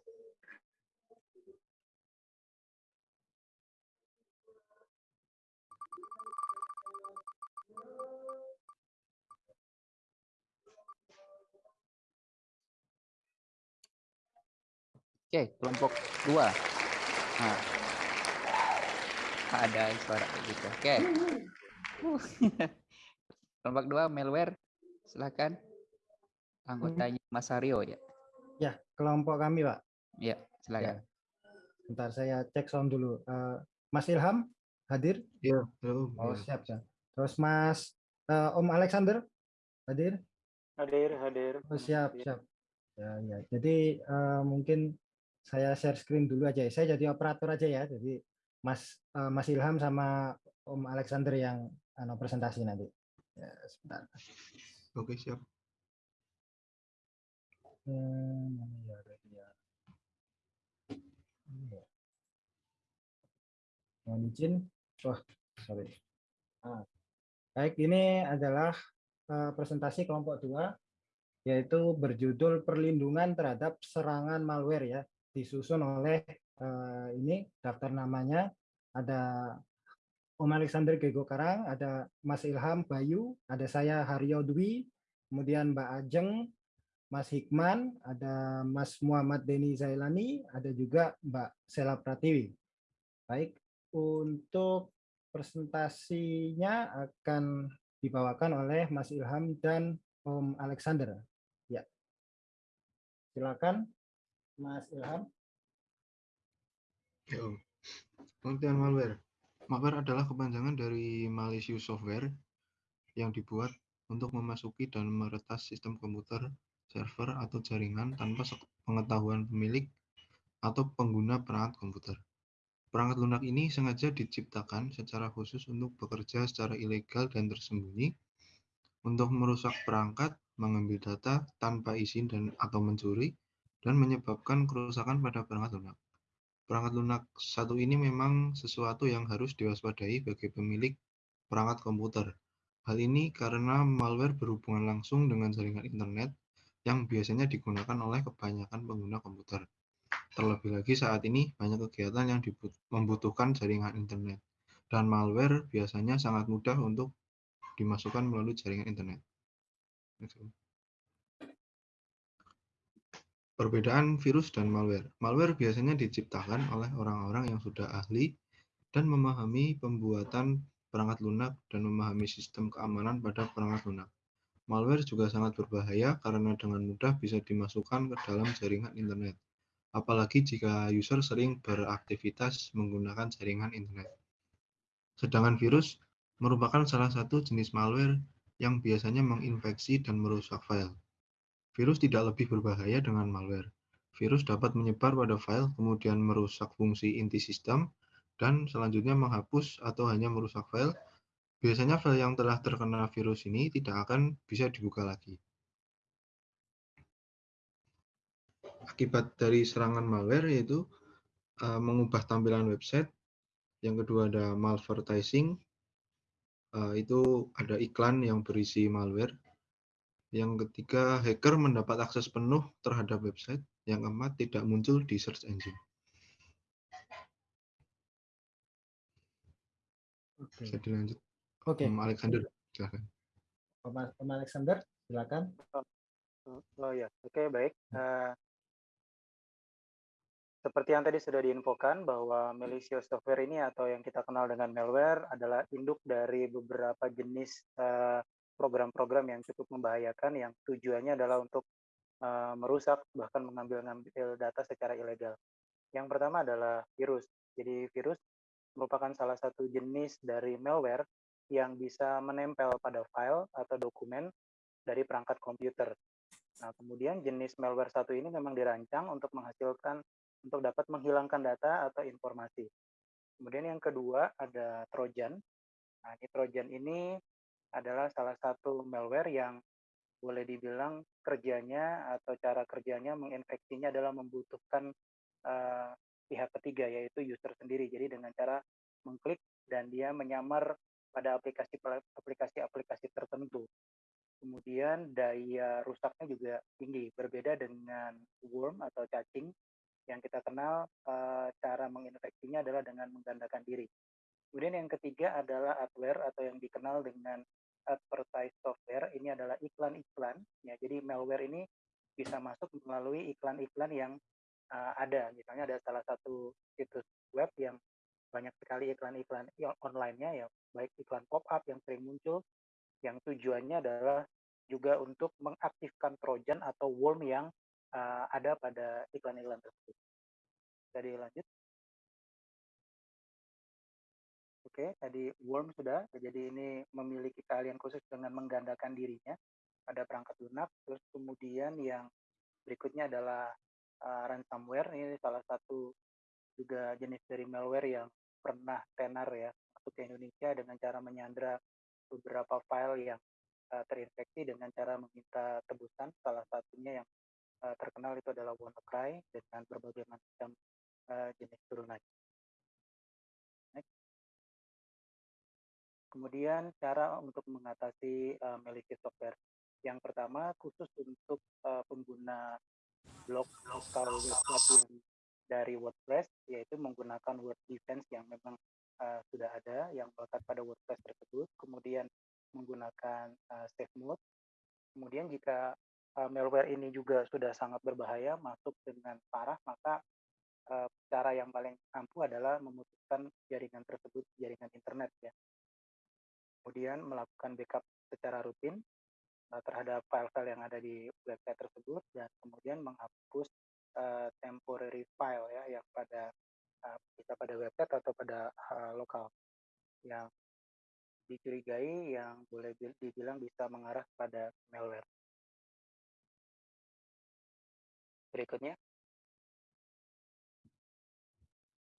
Oke, kelompok dua. Nah, ada suara gitu. Oke. kelompok dua malware Silakan. Anggotanya Mas Aryo ya. Ya, kelompok kami, Pak. Ya, silakan. Bentar saya cek sound dulu. Eh, Mas Ilham hadir? Iya. Oh, Iya. siap, siap. Terus Mas eh, Om Alexander hadir? Hadir, hadir. Oh, siap, siap. Ya, ya. Jadi eh, mungkin saya share screen dulu aja ya. Saya jadi operator aja ya. Jadi Mas eh, Mas Ilham sama Om Alexander yang anu, presentasi nanti. Ya, sebentar. Oke, siap. Hmm, ya, ya. Mohon izin. Wah, sorry. Ah. Baik, ini adalah eh, presentasi kelompok dua, yaitu berjudul perlindungan terhadap serangan malware ya, disusun oleh eh, ini daftar namanya ada Om Alexander Gego Karang, ada Mas Ilham Bayu, ada saya Haryo Dwi, kemudian Mbak Ajeng, Mas Hikman, ada Mas Muhammad Deni Zailani, ada juga Mbak Sela Pratiwi. Baik, untuk presentasinya akan dibawakan oleh Mas Ilham dan Om Alexander. Ya, silakan Mas Ilham. Om. Pengertian malware. Malware adalah kepanjangan dari malicious software yang dibuat untuk memasuki dan meretas sistem komputer, server, atau jaringan tanpa pengetahuan pemilik atau pengguna perangkat komputer. Perangkat lunak ini sengaja diciptakan secara khusus untuk bekerja secara ilegal dan tersembunyi untuk merusak perangkat, mengambil data tanpa izin dan atau mencuri, dan menyebabkan kerusakan pada perangkat lunak. Perangkat lunak satu ini memang sesuatu yang harus diwaspadai bagi pemilik perangkat komputer. Hal ini karena malware berhubungan langsung dengan jaringan internet yang biasanya digunakan oleh kebanyakan pengguna komputer. Terlebih lagi saat ini banyak kegiatan yang membutuhkan jaringan internet, dan malware biasanya sangat mudah untuk dimasukkan melalui jaringan internet. Perbedaan virus dan malware. Malware biasanya diciptakan oleh orang-orang yang sudah ahli dan memahami pembuatan perangkat lunak dan memahami sistem keamanan pada perangkat lunak. Malware juga sangat berbahaya karena dengan mudah bisa dimasukkan ke dalam jaringan internet, apalagi jika user sering beraktivitas menggunakan jaringan internet. Sedangkan virus merupakan salah satu jenis malware yang biasanya menginfeksi dan merusak file. Virus tidak lebih berbahaya dengan malware. Virus dapat menyebar pada file, kemudian merusak fungsi inti sistem, dan selanjutnya menghapus atau hanya merusak file. Biasanya file yang telah terkena virus ini tidak akan bisa dibuka lagi. Akibat dari serangan malware yaitu eh, mengubah tampilan website. Yang kedua ada malvertising, eh, itu ada iklan yang berisi malware. Yang ketiga, hacker mendapat akses penuh terhadap website. Yang keempat, tidak muncul di search engine. Oke. Bisa dilanjut. Oke. Om Alexander, silakan. Om Om Alexander, silakan. Oh ya, oke baik. Eh, seperti yang tadi sudah diinfokan bahwa malicious software ini atau yang kita kenal dengan malware adalah induk dari beberapa jenis eh, program-program yang cukup membahayakan yang tujuannya adalah untuk uh, merusak bahkan mengambil-ngambil data secara ilegal. Yang pertama adalah virus. Jadi virus merupakan salah satu jenis dari malware yang bisa menempel pada file atau dokumen dari perangkat komputer. Nah, kemudian jenis malware satu ini memang dirancang untuk menghasilkan untuk dapat menghilangkan data atau informasi. Kemudian yang kedua ada Trojan. Nah, ini Trojan ini adalah salah satu malware yang boleh dibilang kerjanya atau cara kerjanya menginfeksinya adalah membutuhkan uh, pihak ketiga yaitu user sendiri. Jadi dengan cara mengklik dan dia menyamar pada aplikasi-aplikasi tertentu. Kemudian daya rusaknya juga tinggi, berbeda dengan worm atau cacing yang kita kenal uh, cara menginfeksinya adalah dengan menggandakan diri. Kemudian yang ketiga adalah adware atau yang dikenal dengan advertise software. Ini adalah iklan-iklan. Ya, jadi malware ini bisa masuk melalui iklan-iklan yang uh, ada. Misalnya ada salah satu situs web yang banyak sekali iklan-iklan online-nya ya, baik iklan pop-up yang sering muncul yang tujuannya adalah juga untuk mengaktifkan trojan atau worm yang uh, ada pada iklan-iklan tersebut. Jadi lanjut. Oke, tadi worm sudah. Jadi ini memiliki keahlian khusus dengan menggandakan dirinya pada perangkat lunak. Terus kemudian yang berikutnya adalah uh, ransomware. Ini salah satu juga jenis dari malware yang pernah tenar ya masuk ke Indonesia dengan cara menyandra beberapa file yang uh, terinfeksi dengan cara meminta tebusan. Salah satunya yang uh, terkenal itu adalah WannaCry dengan berbagai macam uh, jenis turunan. Kemudian cara untuk mengatasi uh, malicious software. Yang pertama khusus untuk uh, pengguna blog atau website yang dari WordPress yaitu menggunakan Word Defense yang memang uh, sudah ada yang melekat pada WordPress tersebut. Kemudian menggunakan uh, safe mode. Kemudian jika uh, malware ini juga sudah sangat berbahaya, masuk dengan parah, maka uh, cara yang paling ampuh adalah memutuskan jaringan tersebut, jaringan internet ya. Kemudian melakukan backup secara rutin uh, terhadap file-file yang ada di website tersebut dan kemudian menghapus uh, temporary file ya yang pada uh, bisa pada website atau pada uh, lokal yang dicurigai yang boleh dibilang bisa mengarah pada malware. Berikutnya.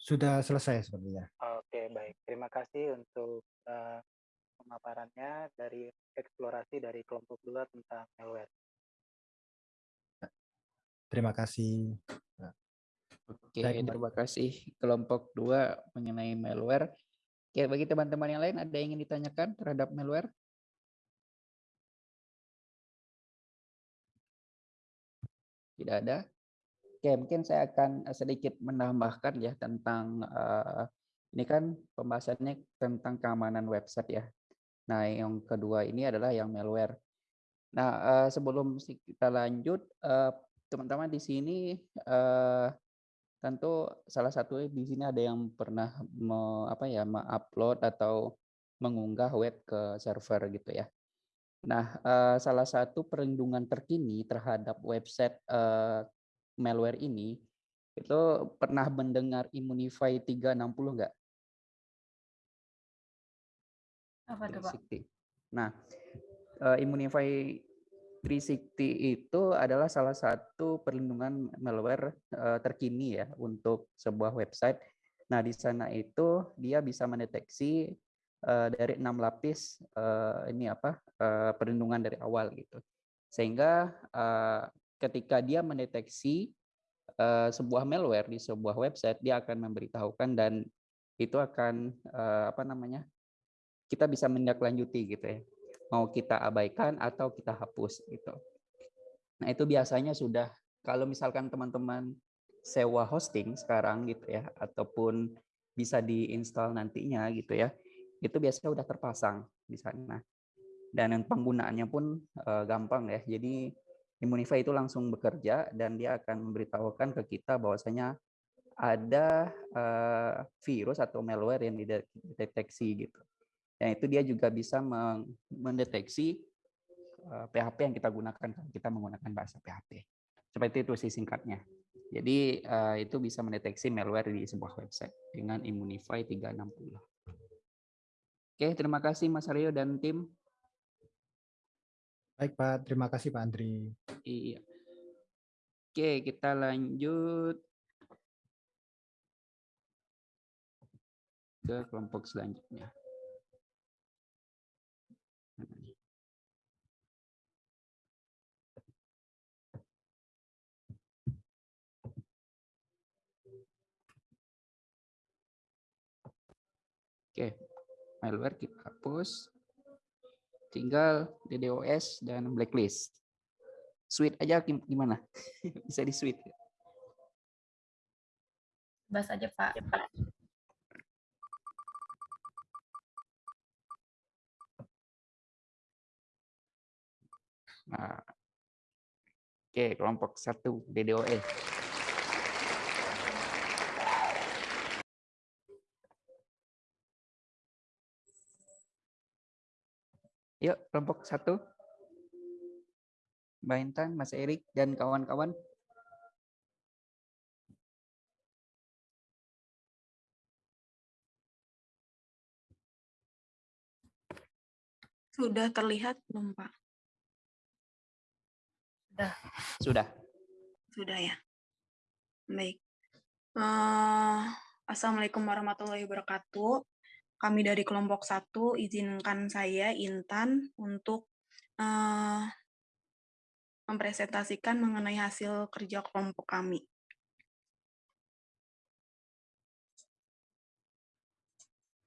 Sudah selesai sepertinya. Oke, baik. Terima kasih untuk uh, pemaparannya dari eksplorasi dari kelompok dua tentang malware. Terima kasih. Oke, terima kasih kelompok dua mengenai malware. Oke, bagi teman-teman yang lain ada yang ingin ditanyakan terhadap malware? Tidak ada. Oke, mungkin saya akan sedikit menambahkan ya tentang uh, ini kan pembahasannya tentang keamanan website ya. Nah, yang kedua ini adalah yang malware. Nah, uh, sebelum kita lanjut, teman-teman uh, di sini uh, tentu salah satu di sini ada yang pernah me, apa ya mengupload atau mengunggah web ke server gitu ya. Nah, uh, salah satu perlindungan terkini terhadap website uh, malware ini itu pernah mendengar Immunify 360 enggak? Apa tuh, Pak? Nah, uh, Immunify 360 itu adalah salah satu perlindungan malware uh, terkini ya untuk sebuah website. Nah, di sana itu dia bisa mendeteksi uh, dari enam lapis uh, ini apa uh, perlindungan dari awal gitu. Sehingga uh, ketika dia mendeteksi uh, sebuah malware di sebuah website, dia akan memberitahukan dan itu akan uh, apa namanya kita bisa menindaklanjuti gitu ya mau kita abaikan atau kita hapus gitu. Nah, itu biasanya sudah kalau misalkan teman-teman sewa hosting sekarang gitu ya ataupun bisa diinstal nantinya gitu ya. Itu biasanya udah terpasang di sana. Dan penggunaannya pun uh, gampang ya. Jadi Immunify itu langsung bekerja dan dia akan memberitahukan ke kita bahwasanya ada uh, virus atau malware yang dideteksi gitu. Dan itu dia juga bisa mendeteksi eh, PHP yang kita gunakan kalau kita menggunakan bahasa PHP. Seperti itu sih singkatnya. Jadi eh, itu bisa mendeteksi malware di sebuah website dengan Immunify 360. Oke, terima kasih Mas Aryo dan tim. Baik Pak, terima kasih Pak Andri. Iya. Oke, kita lanjut ke kelompok selanjutnya. Malware kita hapus. Tinggal DDoS dan blacklist. Suite aja gim- gimana? Bisa di suite. Bahas aja Pak. Nah, Oke, kelompok satu DDoS. Yuk, kelompok satu. Mbak Intan, Mas Erik, dan kawan-kawan. Sudah terlihat belum, Pak? Sudah. Sudah ya. Baik. Eh, Assalamualaikum warahmatullahi wabarakatuh. Kami dari kelompok satu izinkan saya Intan untuk eh, mempresentasikan mengenai hasil kerja kelompok kami.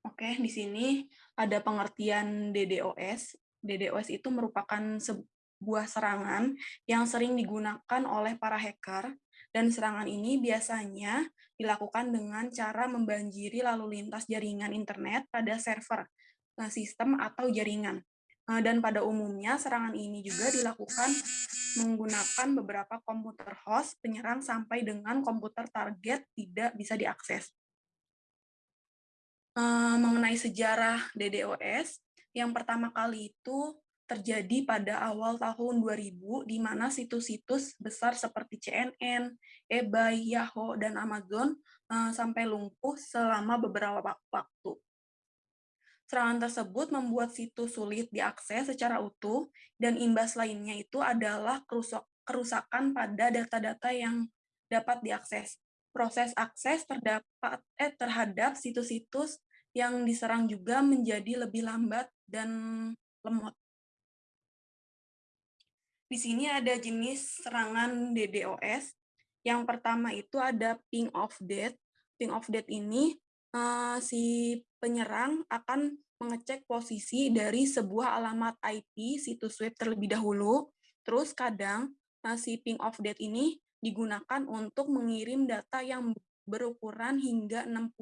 Oke, di sini ada pengertian DDoS. DDoS itu merupakan sebuah serangan yang sering digunakan oleh para hacker dan serangan ini biasanya dilakukan dengan cara membanjiri lalu lintas jaringan internet pada server, eh, sistem atau jaringan. Eh, Dan pada umumnya serangan ini juga dilakukan menggunakan beberapa komputer host penyerang sampai dengan komputer target tidak bisa diakses. Eh, mengenai sejarah DDoS, yang pertama kali itu terjadi pada awal tahun 2000, di mana situs-situs besar seperti CNN, eBay, Yahoo, dan Amazon eh, sampai lumpuh selama beberapa wak- waktu. Serangan tersebut membuat situs sulit diakses secara utuh, dan imbas lainnya itu adalah kerusak- kerusakan pada data-data yang dapat diakses. Proses akses terdapat eh, terhadap situs-situs yang diserang juga menjadi lebih lambat dan lemot. Di sini ada jenis serangan DDoS. Yang pertama itu ada ping of death. Ping of death ini eh, si penyerang akan mengecek posisi dari sebuah alamat IP situs web terlebih dahulu. Terus kadang eh, si ping of death ini digunakan untuk mengirim data yang berukuran hingga 65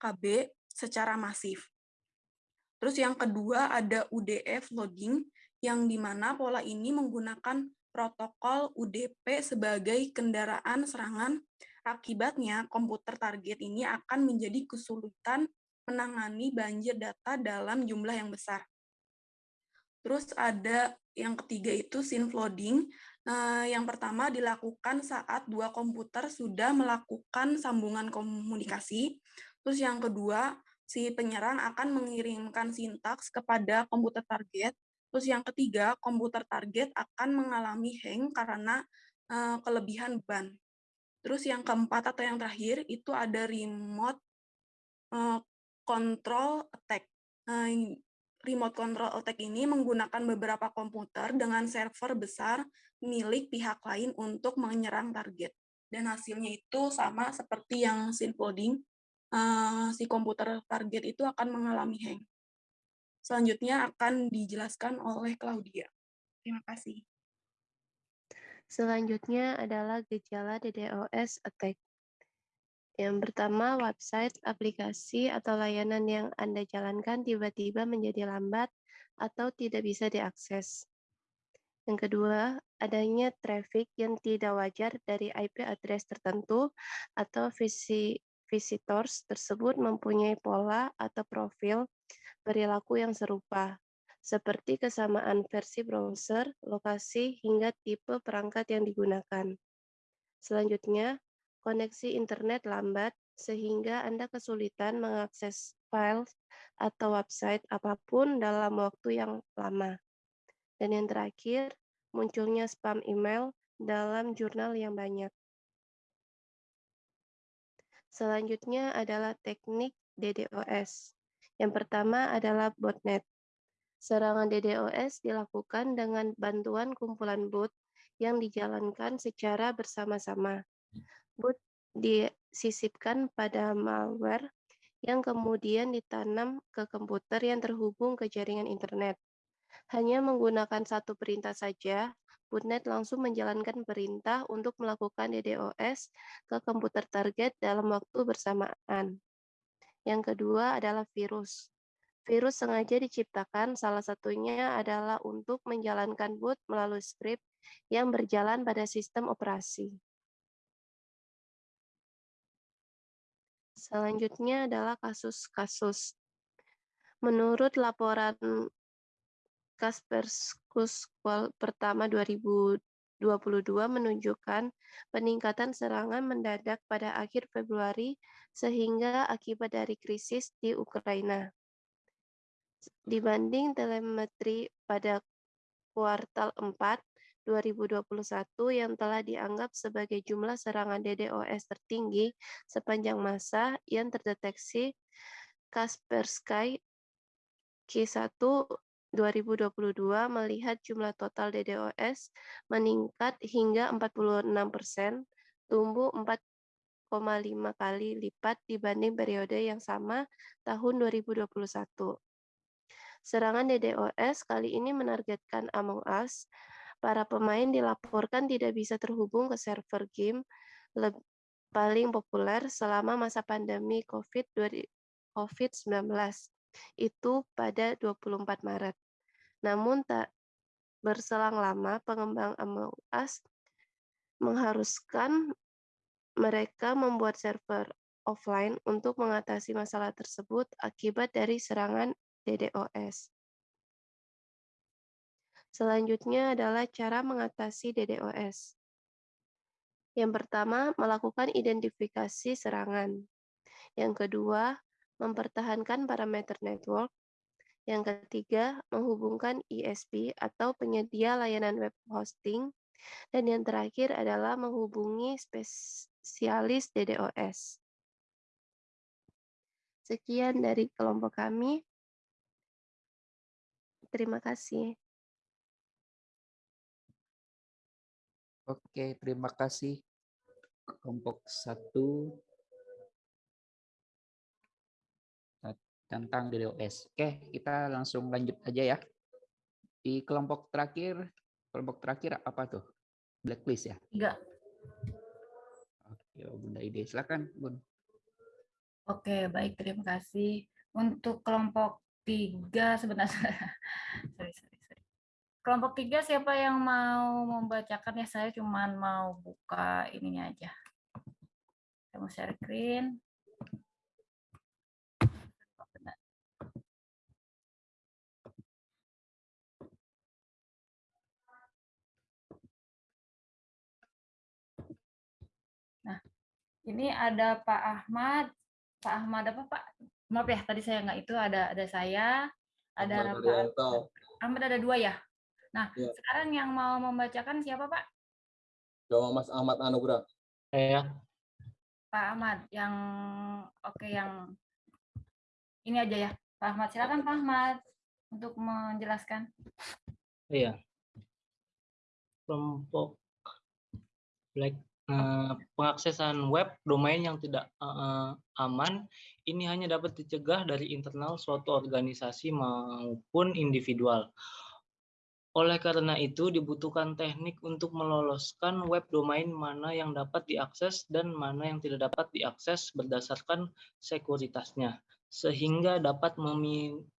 KB secara masif. Terus yang kedua ada UDF loading, yang di mana pola ini menggunakan protokol UDP sebagai kendaraan serangan. Akibatnya, komputer target ini akan menjadi kesulitan menangani banjir data dalam jumlah yang besar. Terus ada yang ketiga itu scene flooding. Nah, yang pertama dilakukan saat dua komputer sudah melakukan sambungan komunikasi. Terus yang kedua, si penyerang akan mengirimkan sintaks kepada komputer target. Terus yang ketiga, komputer target akan mengalami hang karena eh, kelebihan ban. Terus yang keempat atau yang terakhir itu ada remote eh, control attack. Nah, remote control attack ini menggunakan beberapa komputer dengan server besar milik pihak lain untuk menyerang target. Dan hasilnya itu sama seperti yang syncoding, eh, si komputer target itu akan mengalami hang. Selanjutnya akan dijelaskan oleh Claudia. Terima kasih. Selanjutnya adalah gejala DDoS attack. Yang pertama, website, aplikasi, atau layanan yang Anda jalankan tiba-tiba menjadi lambat atau tidak bisa diakses. Yang kedua, adanya traffic yang tidak wajar dari IP address tertentu atau visi visitors tersebut mempunyai pola atau profil perilaku yang serupa. seperti kesamaan versi browser, lokasi, hingga tipe perangkat yang digunakan. Selanjutnya, koneksi internet lambat sehingga Anda kesulitan mengakses file atau website apa pun dalam waktu yang lama. Dan yang terakhir, munculnya spam email dalam jurnal yang banyak. Selanjutnya adalah teknik DDoS. Yang pertama adalah botnet. Serangan DDoS dilakukan dengan bantuan kumpulan bot yang dijalankan secara bersama-sama. Boot disisipkan pada malware yang kemudian ditanam ke komputer yang terhubung ke jaringan internet. Hanya menggunakan satu perintah saja, botnet langsung menjalankan perintah untuk melakukan DDoS ke komputer target dalam waktu bersamaan. Yang kedua adalah virus. Virus sengaja diciptakan, salah satunya adalah untuk menjalankan boot melalui script yang berjalan pada sistem operasi. Selanjutnya adalah kasus-kasus. Menurut laporan Kaspersky pertama 2022 menunjukkan peningkatan serangan mendadak pada akhir Februari sehingga akibat dari krisis di Ukraina. Dibanding telemetri pada kuartal 4 2021 yang telah dianggap sebagai jumlah serangan DDoS tertinggi sepanjang masa yang terdeteksi Kaspersky Q1 2022 melihat jumlah total DDoS meningkat hingga 46 persen, tumbuh 4,5 kali lipat dibanding periode yang sama tahun 2021. Serangan DDoS kali ini menargetkan Among Us. Para pemain dilaporkan tidak bisa terhubung ke server game paling populer selama masa pandemi COVID-19 itu pada 24 Maret. Namun tak berselang lama pengembang Among Us mengharuskan mereka membuat server offline untuk mengatasi masalah tersebut akibat dari serangan DDoS. Selanjutnya adalah cara mengatasi DDoS. Yang pertama, melakukan identifikasi serangan. Yang kedua, mempertahankan parameter network. Yang ketiga, menghubungkan ISP atau penyedia layanan web hosting. Dan yang terakhir adalah menghubungi spesialis DDoS. Sekian dari kelompok kami. Terima kasih. Oke, terima kasih kelompok satu tentang DDoS. Oke, kita langsung lanjut aja ya. Di kelompok terakhir, kelompok terakhir apa tuh? Blacklist ya? Tiga. Oke, Bunda Ide, silakan, Bun. Oke, baik, terima kasih. Untuk kelompok tiga sebenarnya sorry, sorry, sorry. kelompok tiga siapa yang mau membacakan ya saya cuman mau buka ininya aja saya mau share screen ini ada Pak Ahmad. Pak Ahmad apa Pak? maaf ya tadi saya nggak itu ada ada saya ada Pak Ahmad ada dua ya? Nah ya. sekarang yang mau membacakan siapa Pak? Coba Mas Ahmad Anugrah. Saya. Pak Ahmad yang oke okay, yang ini aja ya. Pak Ahmad silakan Pak Ahmad untuk menjelaskan. Iya. Kelompok black uh, pengaksesan web domain yang tidak uh, aman ini hanya dapat dicegah dari internal suatu organisasi maupun individual. Oleh karena itu, dibutuhkan teknik untuk meloloskan web domain mana yang dapat diakses dan mana yang tidak dapat diakses berdasarkan sekuritasnya, sehingga dapat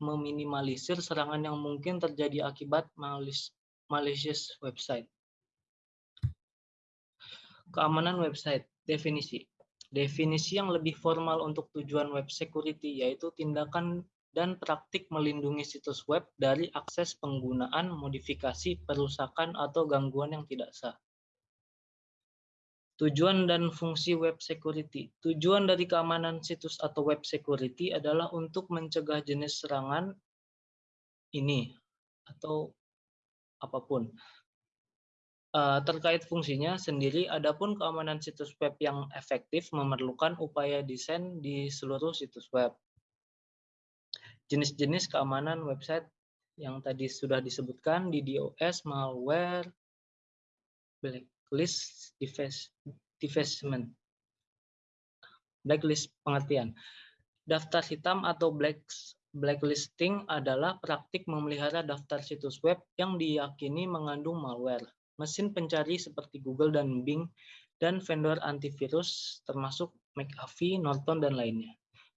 meminimalisir serangan yang mungkin terjadi akibat malicious website. Keamanan website, definisi. Definisi yang lebih formal untuk tujuan web security yaitu tindakan dan praktik melindungi situs web dari akses penggunaan, modifikasi, perusakan, atau gangguan yang tidak sah. Tujuan dan fungsi web security. Tujuan dari keamanan situs atau web security adalah untuk mencegah jenis serangan ini atau apa pun. Uh, terkait fungsinya sendiri, adapun keamanan situs web yang efektif memerlukan upaya desain di seluruh situs web. Jenis-jenis keamanan website yang tadi sudah disebutkan di DOS, malware, blacklist, defacement. Blacklist pengertian. Daftar hitam atau black, blacklisting adalah praktik memelihara daftar situs web yang diyakini mengandung malware. Mesin pencari seperti Google dan Bing dan vendor antivirus termasuk McAfee, Norton, dan lainnya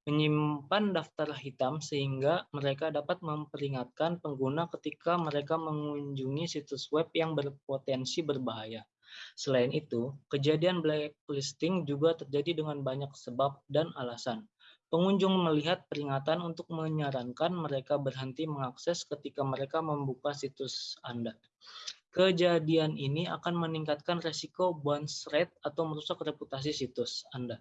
menyimpan daftar hitam sehingga mereka dapat memperingatkan pengguna ketika mereka mengunjungi situs web yang berpotensi berbahaya. Selain itu, kejadian blacklisting juga terjadi dengan banyak sebab dan alasan. Pengunjung melihat peringatan untuk menyarankan mereka berhenti mengakses ketika mereka membuka situs Anda. Kejadian ini akan meningkatkan resiko bounce rate atau merusak reputasi situs Anda.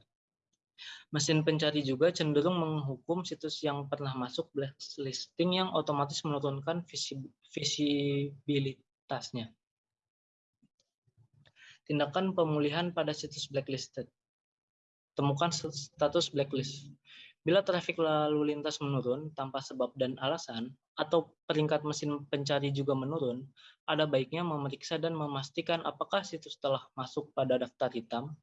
Mesin pencari juga cenderung menghukum situs yang pernah masuk blacklisting yang otomatis menurunkan visibilitasnya. Tindakan pemulihan pada situs blacklisted. Temukan status blacklist. Bila trafik lalu lintas menurun tanpa sebab dan alasan, atau peringkat mesin pencari juga menurun, ada baiknya memeriksa dan memastikan apakah situs telah masuk pada daftar hitam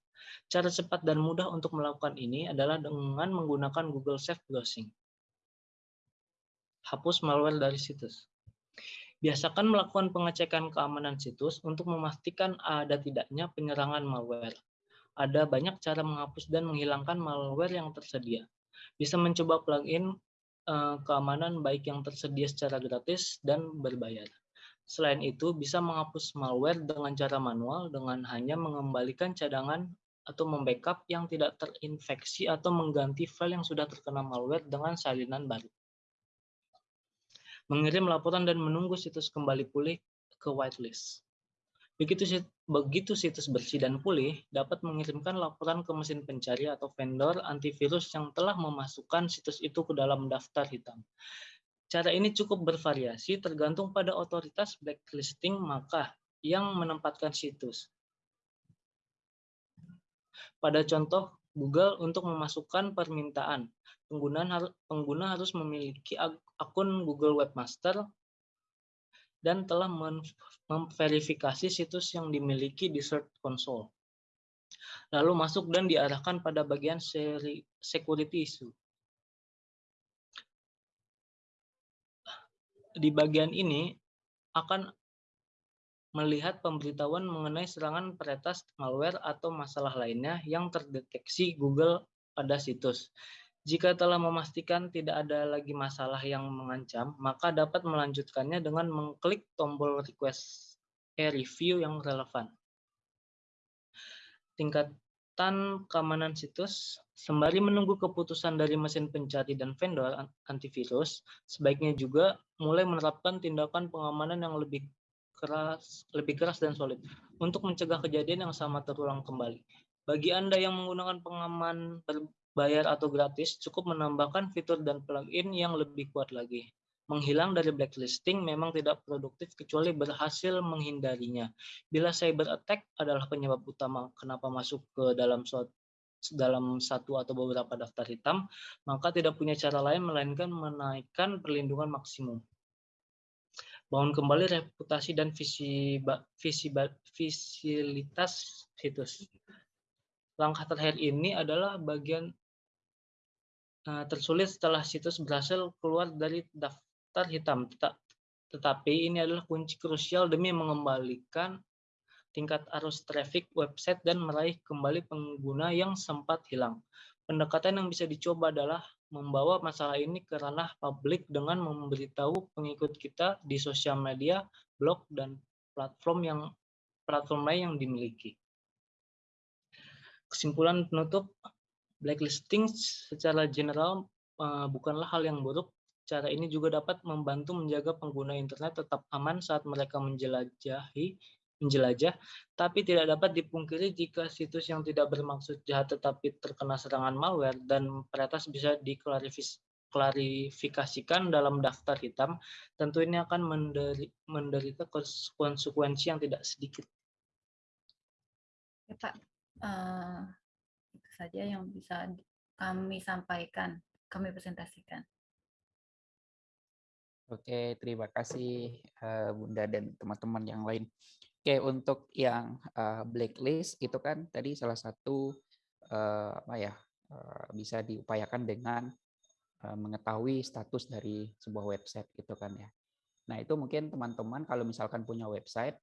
Cara cepat dan mudah untuk melakukan ini adalah dengan menggunakan Google Safe Browsing. Hapus malware dari situs. Biasakan melakukan pengecekan keamanan situs untuk memastikan ada tidaknya penyerangan malware. Ada banyak cara menghapus dan menghilangkan malware yang tersedia. Bisa mencoba plugin eh, keamanan baik yang tersedia secara gratis dan berbayar. Selain itu, bisa menghapus malware dengan cara manual dengan hanya mengembalikan cadangan atau membackup yang tidak terinfeksi atau mengganti file yang sudah terkena malware dengan salinan baru. Mengirim laporan dan menunggu situs kembali pulih ke whitelist. Begitu, begitu situs bersih dan pulih, dapat mengirimkan laporan ke mesin pencari atau vendor antivirus yang telah memasukkan situs itu ke dalam daftar hitam. Cara ini cukup bervariasi tergantung pada otoritas blacklisting maka yang menempatkan situs. Pada contoh Google untuk memasukkan permintaan, penggunaan pengguna harus memiliki akun Google Webmaster dan telah memverifikasi situs yang dimiliki di Search Console. Lalu masuk dan diarahkan pada bagian seri security issue. Di bagian ini akan melihat pemberitahuan mengenai serangan peretas malware atau masalah lainnya yang terdeteksi Google pada situs. Jika telah memastikan tidak ada lagi masalah yang mengancam, maka dapat melanjutkannya dengan mengklik tombol request a review yang relevan. Tingkatan keamanan situs, sembari menunggu keputusan dari mesin pencari dan vendor antivirus, sebaiknya juga mulai menerapkan tindakan pengamanan yang lebih keras, lebih keras dan solid untuk mencegah kejadian yang sama terulang kembali. Bagi Anda yang menggunakan pengaman berbayar atau gratis, cukup menambahkan fitur dan plugin yang lebih kuat lagi. Menghilang dari blacklisting memang tidak produktif kecuali berhasil menghindarinya. Bila cyber attack adalah penyebab utama kenapa masuk ke dalam suatu dalam satu atau beberapa daftar hitam, maka tidak punya cara lain melainkan menaikkan perlindungan maksimum bangun kembali reputasi dan visi, visi visilitas situs. Langkah terakhir ini adalah bagian tersulit setelah situs berhasil keluar dari daftar hitam. Tetapi ini adalah kunci krusial demi mengembalikan tingkat arus traffic website dan meraih kembali pengguna yang sempat hilang. Pendekatan yang bisa dicoba adalah membawa masalah ini ke ranah publik dengan memberitahu pengikut kita di sosial media, blog, dan platform yang platform lain yang dimiliki. Kesimpulan penutup, blacklisting secara general uh, bukanlah hal yang buruk. Cara ini juga dapat membantu menjaga pengguna internet tetap aman saat mereka menjelajahi menjelajah, tapi tidak dapat dipungkiri jika situs yang tidak bermaksud jahat tetapi terkena serangan malware dan peretas bisa diklarifikasikan dalam daftar hitam, tentu ini akan menderi, menderita konsekuensi yang tidak sedikit. Ya, Pak, uh, saja yang bisa kami sampaikan, kami presentasikan. Oke, terima kasih uh, Bunda dan teman-teman yang lain. Oke, untuk yang uh, blacklist itu kan tadi salah satu uh, apa ya bisa diupayakan dengan mengetahui status dari sebuah website gitu kan ya. Nah itu mungkin teman-teman kalau misalkan punya website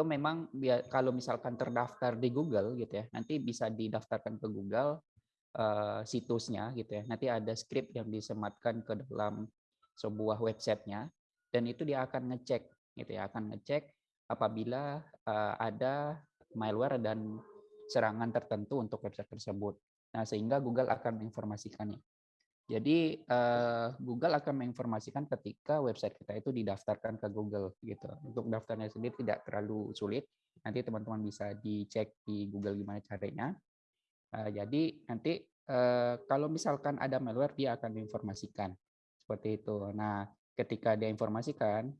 itu memang kalau misalkan terdaftar di Google gitu ya nanti bisa didaftarkan ke Google uh, situsnya gitu ya. Nanti ada script yang disematkan ke dalam sebuah websitenya dan itu dia akan ngecek gitu ya akan ngecek apabila uh, ada malware dan serangan tertentu untuk website tersebut. Nah, sehingga Google akan menginformasikannya. Jadi uh, Google akan menginformasikan ketika website kita itu didaftarkan ke Google gitu. Untuk daftarnya sendiri tidak terlalu sulit. Nanti teman-teman bisa dicek di Google gimana caranya. Uh, jadi nanti uh, kalau misalkan ada malware dia akan menginformasikan seperti itu. Nah, ketika dia informasikan,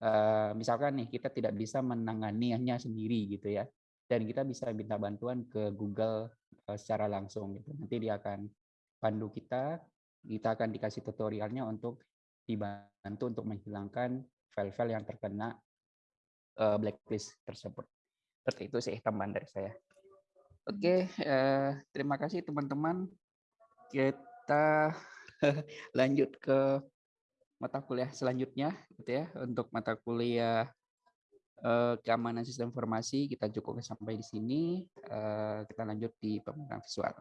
uh, misalkan nih kita tidak bisa menanganinya sendiri gitu ya dan kita bisa minta bantuan ke Google uh, secara langsung gitu nanti dia akan pandu kita kita akan dikasih tutorialnya untuk dibantu untuk menghilangkan file-file yang terkena uh, blacklist tersebut. Seperti itu sih tambahan dari saya. Oke uh, terima kasih teman-teman. Kita lanjut ke mata kuliah selanjutnya gitu ya. Untuk mata kuliah eh, keamanan sistem informasi kita cukup sampai di sini. Eh, kita lanjut di pemerintahan visual